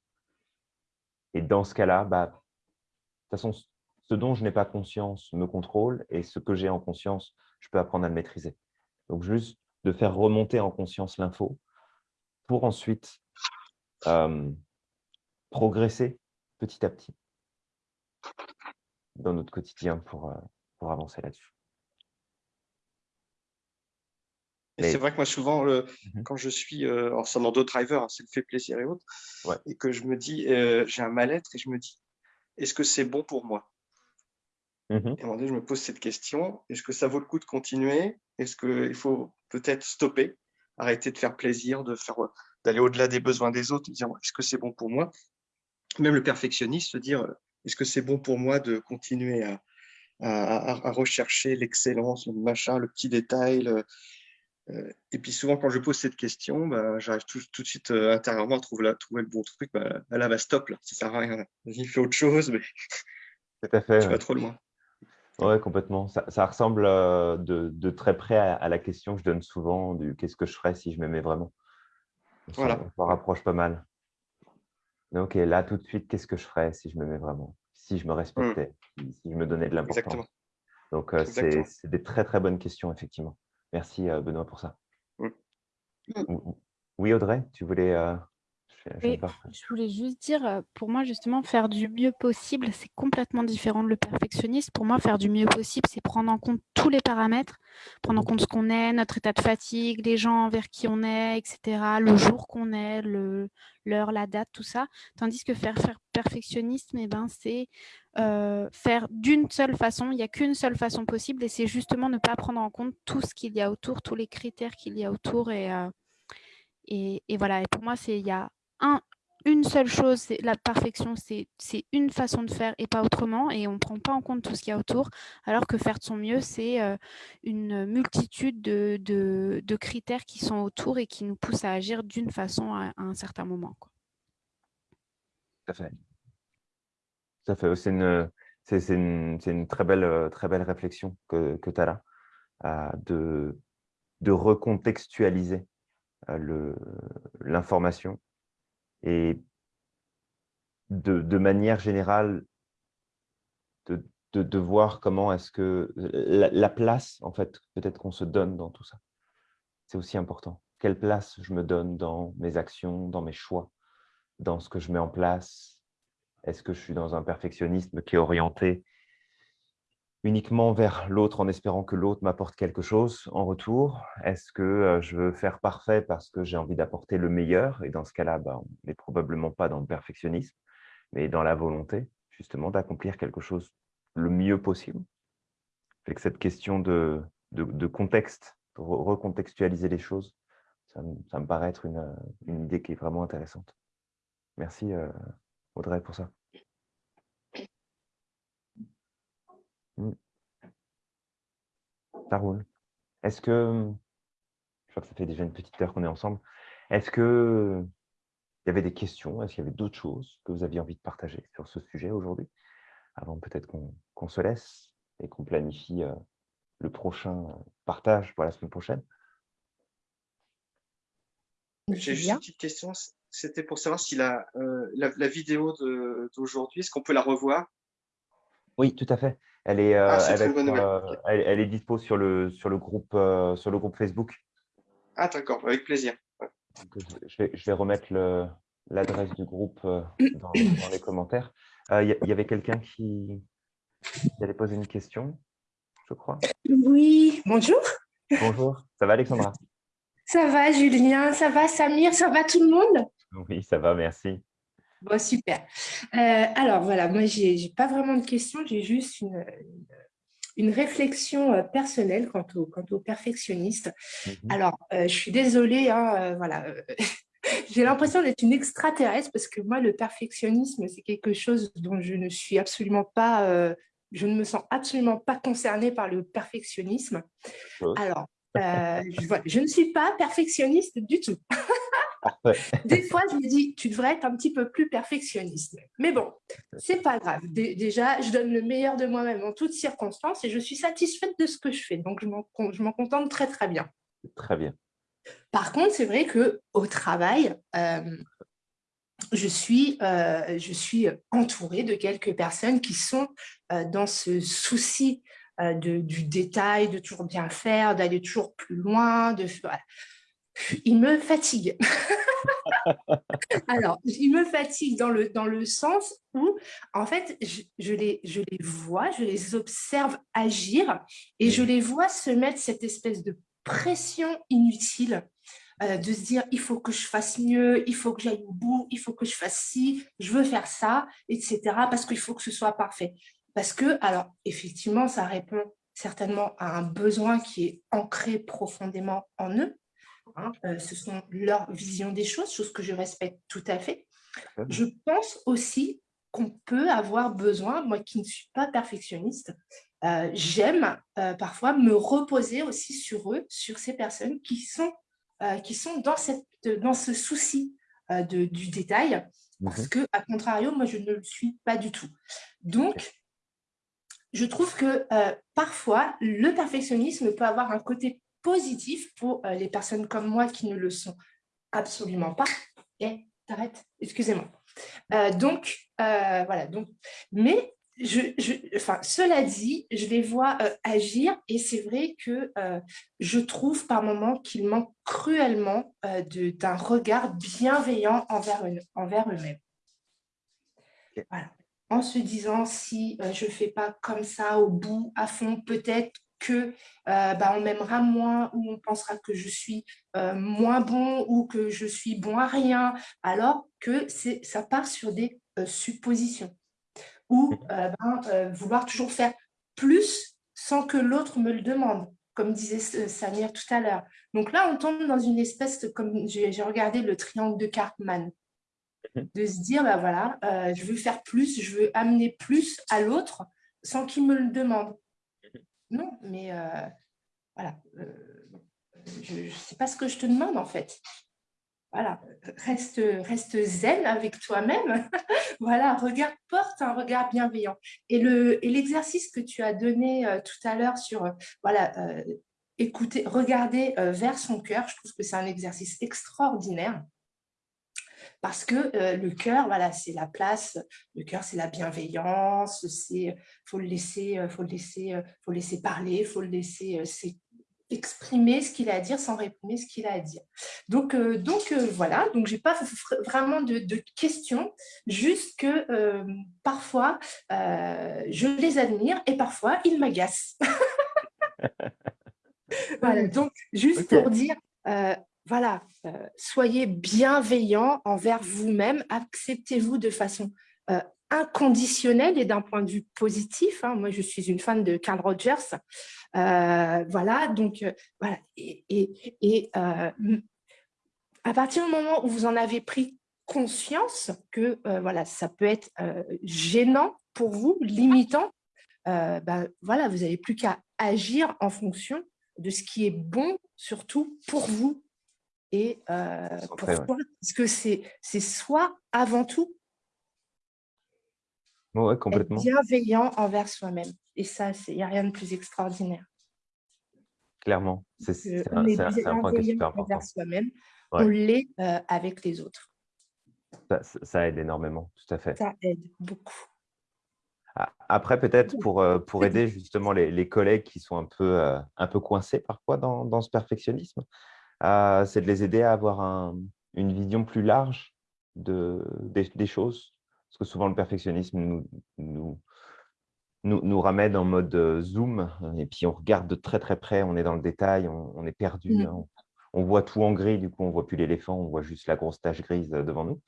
Et dans ce cas-là, bah, de toute façon, ce dont je n'ai pas conscience me contrôle et ce que j'ai en conscience, je peux apprendre à le maîtriser. Donc, juste de faire remonter en conscience l'info pour ensuite euh, progresser petit à petit dans notre quotidien pour, euh, pour avancer là-dessus. C'est vrai que moi, souvent, mmh quand je suis euh, en d'autres drivers, hein, c'est le fait plaisir et autres, et que je me dis, j'ai un mal-être et je me dis, est-ce que c'est bon pour moi? Mmh et à un moment donné, je me pose cette question, est-ce que ça vaut le coup de continuer? Est-ce qu'il faut peut-être stopper, arrêter de faire plaisir, de faire, d'aller au-delà des besoins des autres, dire est-ce que c'est bon pour moi? Même le perfectionniste, se dire est-ce que c'est bon pour moi de continuer à, à, rechercher l'excellence, le machin, le petit détail euh, Et puis souvent, quand je pose cette question, bah, j'arrive tout, tout, de suite euh, intérieurement à trouver, trouver le bon truc. Bah, là, bah, stop, là, ça sert à rien. Vas-y, fais autre chose, mais tout à fait, tu vas trop loin. Oui, complètement. Ça, ressemble euh, de, très près à, la question que je donne souvent du qu'est-ce que je ferais si je m'aimais vraiment? Voilà. On s'en rapproche pas mal. Ok, là tout de suite, qu'est-ce que je ferais si je m'aimais vraiment? Si je me respectais, mmh. si je me donnais de l'importance. Donc, euh, c'est des très très bonnes questions, effectivement. Merci euh, Benoît pour ça. Mmh. Oui, Audrey, tu voulais je voulais juste dire, pour moi, justement, faire du mieux possible, c'est complètement différent de le perfectionnisme. Pour moi, faire du mieux possible, c'est prendre en compte tous les paramètres, prendre en compte ce qu'on est, notre état de fatigue, les gens vers qui on est, etc., le jour qu'on est, l'heure, la date, tout ça. Tandis que faire, faire perfectionnisme, eh ben, c'est euh, faire d'une seule façon, il n'y a qu'une seule façon possible, et c'est justement ne pas prendre en compte tout ce qu'il y a autour, tous les critères qu'il y a autour. Et, euh, et, et, voilà, et pour moi, il y a une seule chose, c'est la perfection, c'est une façon de faire et pas autrement, et on ne prend pas en compte tout ce qu'il y a autour, alors que faire de son mieux, c'est euh, une multitude de, critères qui sont autour et qui nous poussent à agir d'une façon à, un certain moment. Quoi. Tout à fait. Tout fait. C'est une, une, une, très, belle, très belle réflexion que, que tu as là, euh, de, de recontextualiser euh, l'information et de, manière générale, de, de, voir comment est-ce que la, place, en fait, peut-être qu'on se donne dans tout ça. C'est aussi important. Quelle place je me donne dans mes actions, dans mes choix, dans ce que je mets en place? Est-ce que je suis dans un perfectionnisme qui est orienté uniquement vers l'autre en espérant que l'autre m'apporte quelque chose en retour? Est-ce que je veux faire parfait parce que j'ai envie d'apporter le meilleur? Et dans ce cas-là, bah, on n'est probablement pas dans le perfectionnisme, mais dans la volonté justement d'accomplir quelque chose le mieux possible. cette question de de, contexte, pour recontextualiser les choses. Ça, me paraît être une, idée qui est vraiment intéressante. Merci Audrey pour ça. Ça roule. Est-ce que, je crois que ça fait déjà une petite heure qu'on est ensemble, est-ce que il y avait des questions Est-ce qu'il y avait d'autres choses que vous aviez envie de partager sur ce sujet aujourd'hui Avant peut-être qu'on se laisse et qu'on planifie euh, le prochain partage pour la semaine prochaine? J'ai juste une petite question. C'était pour savoir si la, euh, la, vidéo d'aujourd'hui, est-ce qu'on peut la revoir? Oui, tout à fait. Elle est, euh, elle, elle, est dispo sur le, sur le, groupe, sur le groupe Facebook. Ah, d'accord, avec plaisir. Je vais, je vais remettre l'adresse du groupe dans, dans, les commentaires. Il y, avait quelqu'un qui, qui allait poser une question, je crois. Oui, bonjour. Bonjour, ça va Alexandra? Ça va Julien, ça va Samir, ça va tout le monde? Oui, ça va, merci. Bon, super. Euh, alors voilà, moi, je n'ai pas vraiment de questions, j'ai juste une, une, réflexion euh, personnelle quant au, quant au perfectionniste. Mhm. Alors, euh, je suis désolée, hein, voilà, j'ai l'impression d'être une extraterrestre parce que moi, le perfectionnisme, c'est quelque chose dont je ne suis absolument pas, je ne me sens absolument pas concernée par le perfectionnisme. Alors, je, je, ne suis pas perfectionniste du tout. Des fois, je me dis, tu devrais être un petit peu plus perfectionniste. Mais bon, c'est pas grave. déjà, je donne le meilleur de moi-même en toutes circonstances et je suis satisfaite de ce que je fais. Donc, je m'en contente très, très bien. Très bien. Par contre, c'est vrai qu'au travail, euh, je, suis, euh, je suis entourée de quelques personnes qui sont euh, dans ce souci du détail, de toujours bien faire, d'aller toujours plus loin, de, il me fatigue. Alors, il me fatigue dans le, dans le sens où, en fait, je, les, je les vois, je les observe agir et je les vois se mettre cette espèce de pression inutile euh, de se dire il faut que je fasse mieux, il faut que j'aille au bout, il faut que je fasse ci, je veux faire ça, etc. parce qu'il faut que ce soit parfait. Parce que, alors, effectivement, ça répond certainement à un besoin qui est ancré profondément en eux, Hein, euh, ce sont leur vision des choses, chose que je respecte tout à fait. Je pense aussi qu'on peut avoir besoin, moi qui ne suis pas perfectionniste, euh, j'aime euh, parfois me reposer aussi sur eux, sur ces personnes qui sont, qui sont dans, cette, dans ce souci de, du détail, parce que, à contrario, moi, je ne le suis pas du tout. Donc, je trouve que parfois, le perfectionnisme peut avoir un côté positif pour euh, les personnes comme moi qui ne le sont absolument pas. Et t'arrêtes, excusez-moi. Euh, donc, euh, voilà. Donc, mais je, enfin, cela dit, je les vois agir et c'est vrai que je trouve par moments qu'ils manquent cruellement d'un regard bienveillant envers, envers eux-mêmes. Voilà. En se disant, si je ne fais pas comme ça au bout, à fond, peut-être que euh, bah, on m'aimera moins ou on pensera que je suis euh, moins bon ou que je suis bon à rien, alors que ça part sur des euh, suppositions. Ou ben, vouloir toujours faire plus sans que l'autre me le demande, comme disait Samir tout à l'heure. Donc là, on tombe dans une espèce, de, comme j'ai regardé le triangle de Cartman, mhm. de se dire, bah voilà, je veux faire plus, je veux amener plus à l'autre sans qu'il me le demande. Non, mais euh, voilà, euh, je sais pas ce que je te demande en fait. Voilà, reste, reste zen avec toi-même. voilà, regarde, porte un regard bienveillant. Et l'exercice que tu as donné euh, tout à l'heure sur, voilà, écouter, regarder vers son cœur, je trouve que c'est un exercice extraordinaire parce que euh, le cœur, voilà, c'est la place, le cœur, c'est la bienveillance, c'est faut le laisser, euh, faut le laisser, euh, faut laisser parler, faut le laisser exprimer ce qu'il a à dire sans réprimer ce qu'il a à dire. Donc, donc voilà, donc j'ai pas vraiment de, questions, juste que parfois je les admire et parfois ils m'agacent. voilà, donc juste pour dire, voilà, euh, soyez bienveillants envers vous-même, acceptez-vous de façon euh, inconditionnel et d'un point de vue positif. Hein. Moi, je suis une fan de Carl Rogers. Euh, voilà, donc, voilà. Et, et, à partir du moment où vous en avez pris conscience que voilà, ça peut être gênant pour vous, limitant, ben, voilà, vous n'avez plus qu'à agir en fonction de ce qui est bon, surtout pour vous. Et pourquoi? Parce que c'est soi avant tout. Ouais, complètement. Être bienveillant envers soi-même. Et ça, il n'y a rien de plus extraordinaire. Clairement, c'est un, un, point qui est super important. envers soi-même, on l'est avec les autres. Ça, aide énormément, tout à fait. Ça aide beaucoup. Après, peut-être pour, pour aider justement les, collègues qui sont un peu, un peu coincés parfois dans, dans ce perfectionnisme, c'est de les aider à avoir une vision plus large de, des, choses. Parce que souvent, le perfectionnisme nous, nous, nous, nous ramène en mode zoom et puis on regarde de très très près, on est dans le détail, on, est perdu. Mmh. Hein. on, voit tout en gris, du coup, on ne voit plus l'éléphant, on voit juste la grosse tache grise devant nous.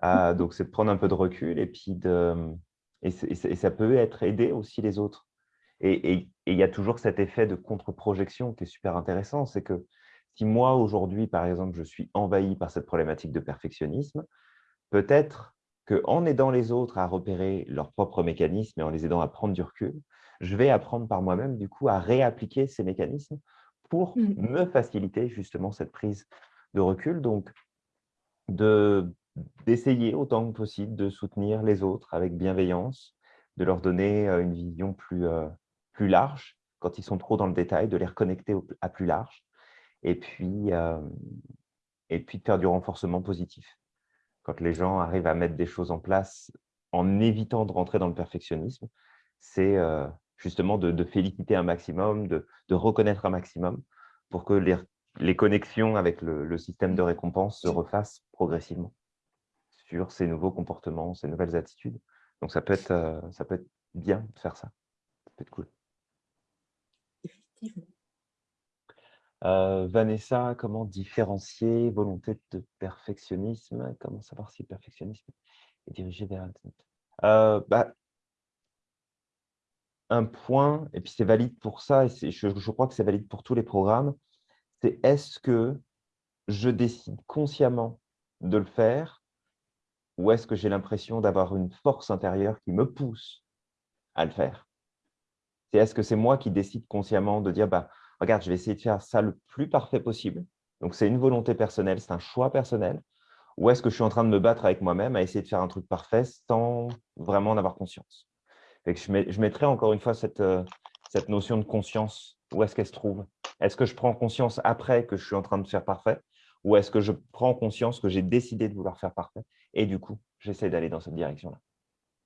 Ah, donc, c'est de prendre un peu de recul et puis de, et, ça peut être aider aussi les autres. Et il y a toujours cet effet de contre-projection qui est super intéressant. C'est que si moi, aujourd'hui, par exemple, je suis envahi par cette problématique de perfectionnisme, peut-être qu'en aidant les autres à repérer leurs propres mécanismes et en les aidant à prendre du recul, je vais apprendre par moi-même, du coup, à réappliquer ces mécanismes pour mmh. me faciliter justement cette prise de recul. Donc, de d'essayer autant que possible de soutenir les autres avec bienveillance, de leur donner une vision plus, plus large quand ils sont trop dans le détail, de les reconnecter à plus large, et puis, et puis de faire du renforcement positif. Quand les gens arrivent à mettre des choses en place en évitant de rentrer dans le perfectionnisme, c'est justement de, féliciter un maximum, de, reconnaître un maximum pour que les, les connexions avec le, le système de récompense se refassent progressivement sur ces nouveaux comportements, ces nouvelles attitudes. Donc, ça peut être, euh, ça peut être bien de faire ça. Ça peut être cool. Effectivement. Euh, Vanessa, comment différencier volonté de perfectionnisme Comment savoir si le perfectionnisme est dirigé vers euh, bah, Un point, et puis c'est valide pour ça, et je, je crois que c'est valide pour tous les programmes, c'est est-ce que je décide consciemment de le faire ou est-ce que j'ai l'impression d'avoir une force intérieure qui me pousse à le faire? C'est est-ce que c'est moi qui décide consciemment de dire bah, regarde, je vais essayer de faire ça le plus parfait possible. Donc, c'est une volonté personnelle, c'est un choix personnel. Ou est-ce que je suis en train de me battre avec moi-même à essayer de faire un truc parfait sans vraiment en avoir conscience? Je, mettrai encore une fois cette, euh, cette notion de conscience. Où est-ce qu'elle se trouve? Est-ce que je prends conscience après que je suis en train de faire parfait? Ou est-ce que je prends conscience que j'ai décidé de vouloir faire parfait et du coup, j'essaie d'aller dans cette direction-là?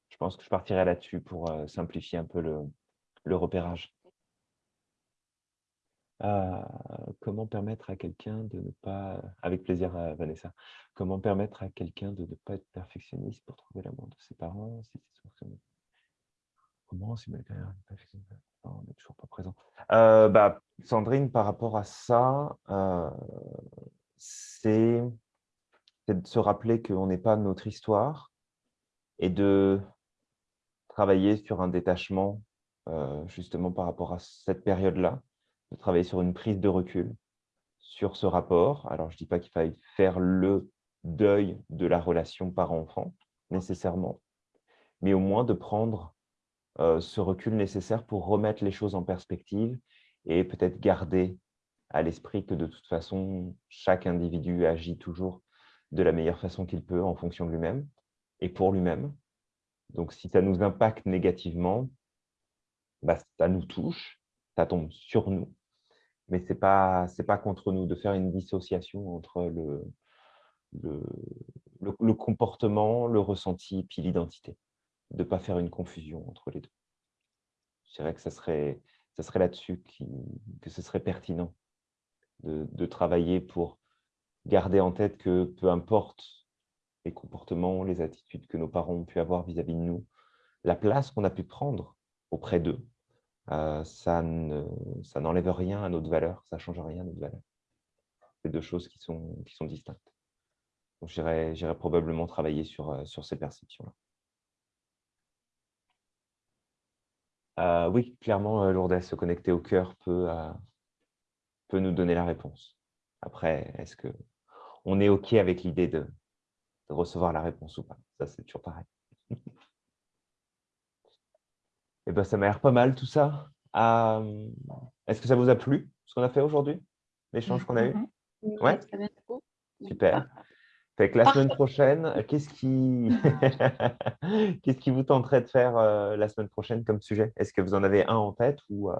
Je pense que je partirai là-dessus pour euh, simplifier un peu le, repérage. Euh, comment permettre à quelqu'un de ne pas, avec plaisir euh, Vanessa, comment permettre à quelqu'un de ne pas être perfectionniste pour trouver l'amour de ses parents si Comment si ma carrière on n'est toujours pas présent. Bah, Sandrine, par rapport à ça, c'est de se rappeler qu'on n'est pas notre histoire et de travailler sur un détachement euh, justement par rapport à cette période-là, de travailler sur une prise de recul sur ce rapport. Alors, je ne dis pas qu'il faille faire le deuil de la relation parent-enfant, nécessairement, mais au moins de prendre euh, ce recul nécessaire pour remettre les choses en perspective et peut-être garder à l'esprit que de toute façon, chaque individu agit toujours de la meilleure façon qu'il peut en fonction de lui-même et pour lui-même. Donc, si ça nous impacte négativement, bah, ça nous touche, ça tombe sur nous, mais ce n'est pas, pas contre nous de faire une dissociation entre le, le, le, comportement, le ressenti, puis l'identité, de ne pas faire une confusion entre les deux. Je dirais que ça serait, ça serait là-dessus que ce serait pertinent de, travailler pour garder en tête que peu importe les comportements, les attitudes que nos parents ont pu avoir vis-à-vis de nous, la place qu'on a pu prendre auprès d'eux, ça n'enlève ne, rien à notre valeur, ça ne change rien à notre valeur. C'est deux choses qui sont, distinctes. Donc, j'irai probablement travailler sur, ces perceptions-là. Oui, clairement, Lourdes, se connecter au cœur euh, peut, nous donner la réponse. Après, est-ce que on est OK avec l'idée de, de recevoir la réponse ou pas? Ça, c'est toujours pareil. Eh ben, ça m'a l'air pas mal tout ça. Est-ce que ça vous a plu, ce qu'on a fait aujourd'hui L'échange qu'on a eu? Ouais, Super. Fait que la semaine prochaine, qu'est-ce qui... qu'est-ce qui vous tenterait de faire euh, la semaine prochaine comme sujet? Est-ce que vous en avez un en tête ou euh,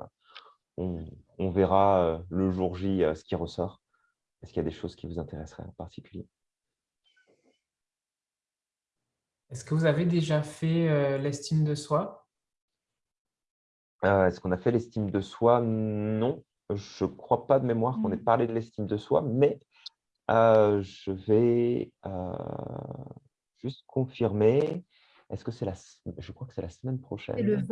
on, verra euh, le jour J ce qui ressort? Est-ce qu'il y a des choses qui vous intéresseraient en particulier? Est-ce que vous avez déjà fait l'estime de soi? Est-ce qu'on a fait l'estime de soi? Non. Je ne crois pas de mémoire qu'on ait mmh. parlé de l'estime de soi, mais euh, je vais euh, juste confirmer. Est-ce que c'est la... Je crois que c'est la semaine prochaine. le 20.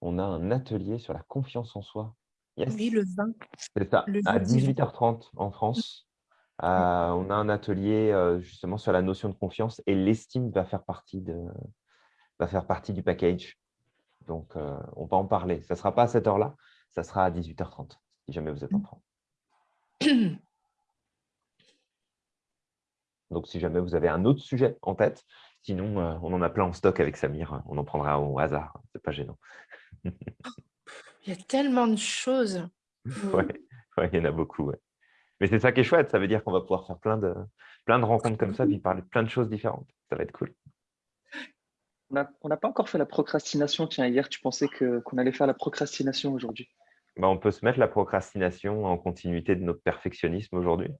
On a un atelier sur la confiance en soi. Oui, le 20. C'est ça, à 18h30 en France. Euh, on a un atelier justement sur la notion de confiance et l'estime va faire partie de va faire partie du package. Donc, on va en parler. Ça ne sera pas à cette heure-là, ça sera à 18h30, si jamais vous êtes en train. Donc, si jamais vous avez un autre sujet en tête, sinon, euh, on en a plein en stock avec Samir. On en prendra au hasard. C'est pas gênant. il y a tellement de choses. Oui, il y en a beaucoup. Mais c'est ça qui est chouette. Ça veut dire qu'on va pouvoir faire plein de, plein de rencontres comme ça, puis parler de plein de choses différentes. Ça va être cool. On n'a pas encore fait la procrastination. Tiens, hier, tu pensais qu'on allait faire la procrastination aujourd'hui. Bah, on peut se mettre la procrastination en continuité de notre perfectionnisme aujourd'hui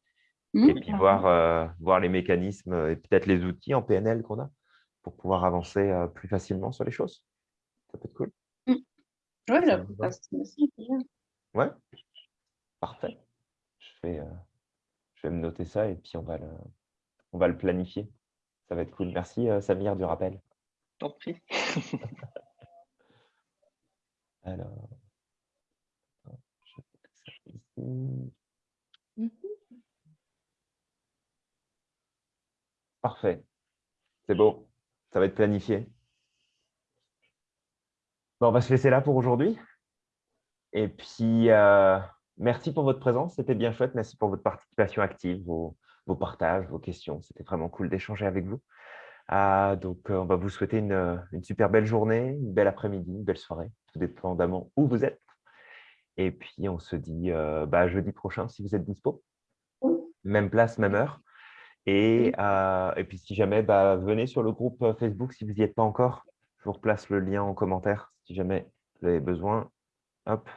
et mmh. puis voir, euh, voir les mécanismes euh, et peut-être les outils en PNL qu'on a pour pouvoir avancer euh, plus facilement sur les choses. Ça peut être cool. Mmh. Oui, la procrastination, Ouais, parfait. Je vais, je vais me noter ça et puis on va le, on va le planifier. Ça va être cool. Merci Samir du rappel. Pis. Alors, ici. Parfait. C'est beau. Ça va être planifié. Bon, on va se laisser là pour aujourd'hui. Et puis, euh, merci pour votre présence. C'était bien chouette. Merci pour votre participation active, vos, partages, vos questions. C'était vraiment cool d'échanger avec vous. Ah, donc, euh, on va vous souhaiter une, super belle journée, une belle après-midi, une belle soirée, tout dépendamment où vous êtes. Et puis, on se dit euh, bah, jeudi prochain si vous êtes dispo. Même place, même heure. Euh, et, puis, si jamais, bah, venez sur le groupe euh, Facebook si vous n'y êtes pas encore. Je vous replace le lien en commentaire si jamais vous avez besoin. Hop.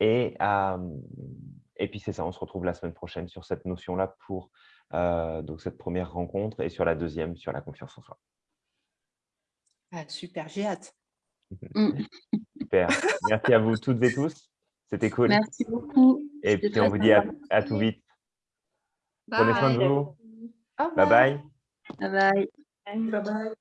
Et, euh, et puis, c'est ça, on se retrouve la semaine prochaine sur cette notion-là pour donc cette première rencontre et sur la deuxième, sur la confiance en soi. Ah, super, j'ai hâte. super. Merci à vous toutes et tous. C'était cool. Merci beaucoup. Et puis, on vous dit à, à tout vite. Prenez soin de vous. Bye bye. Bye bye. Bye bye.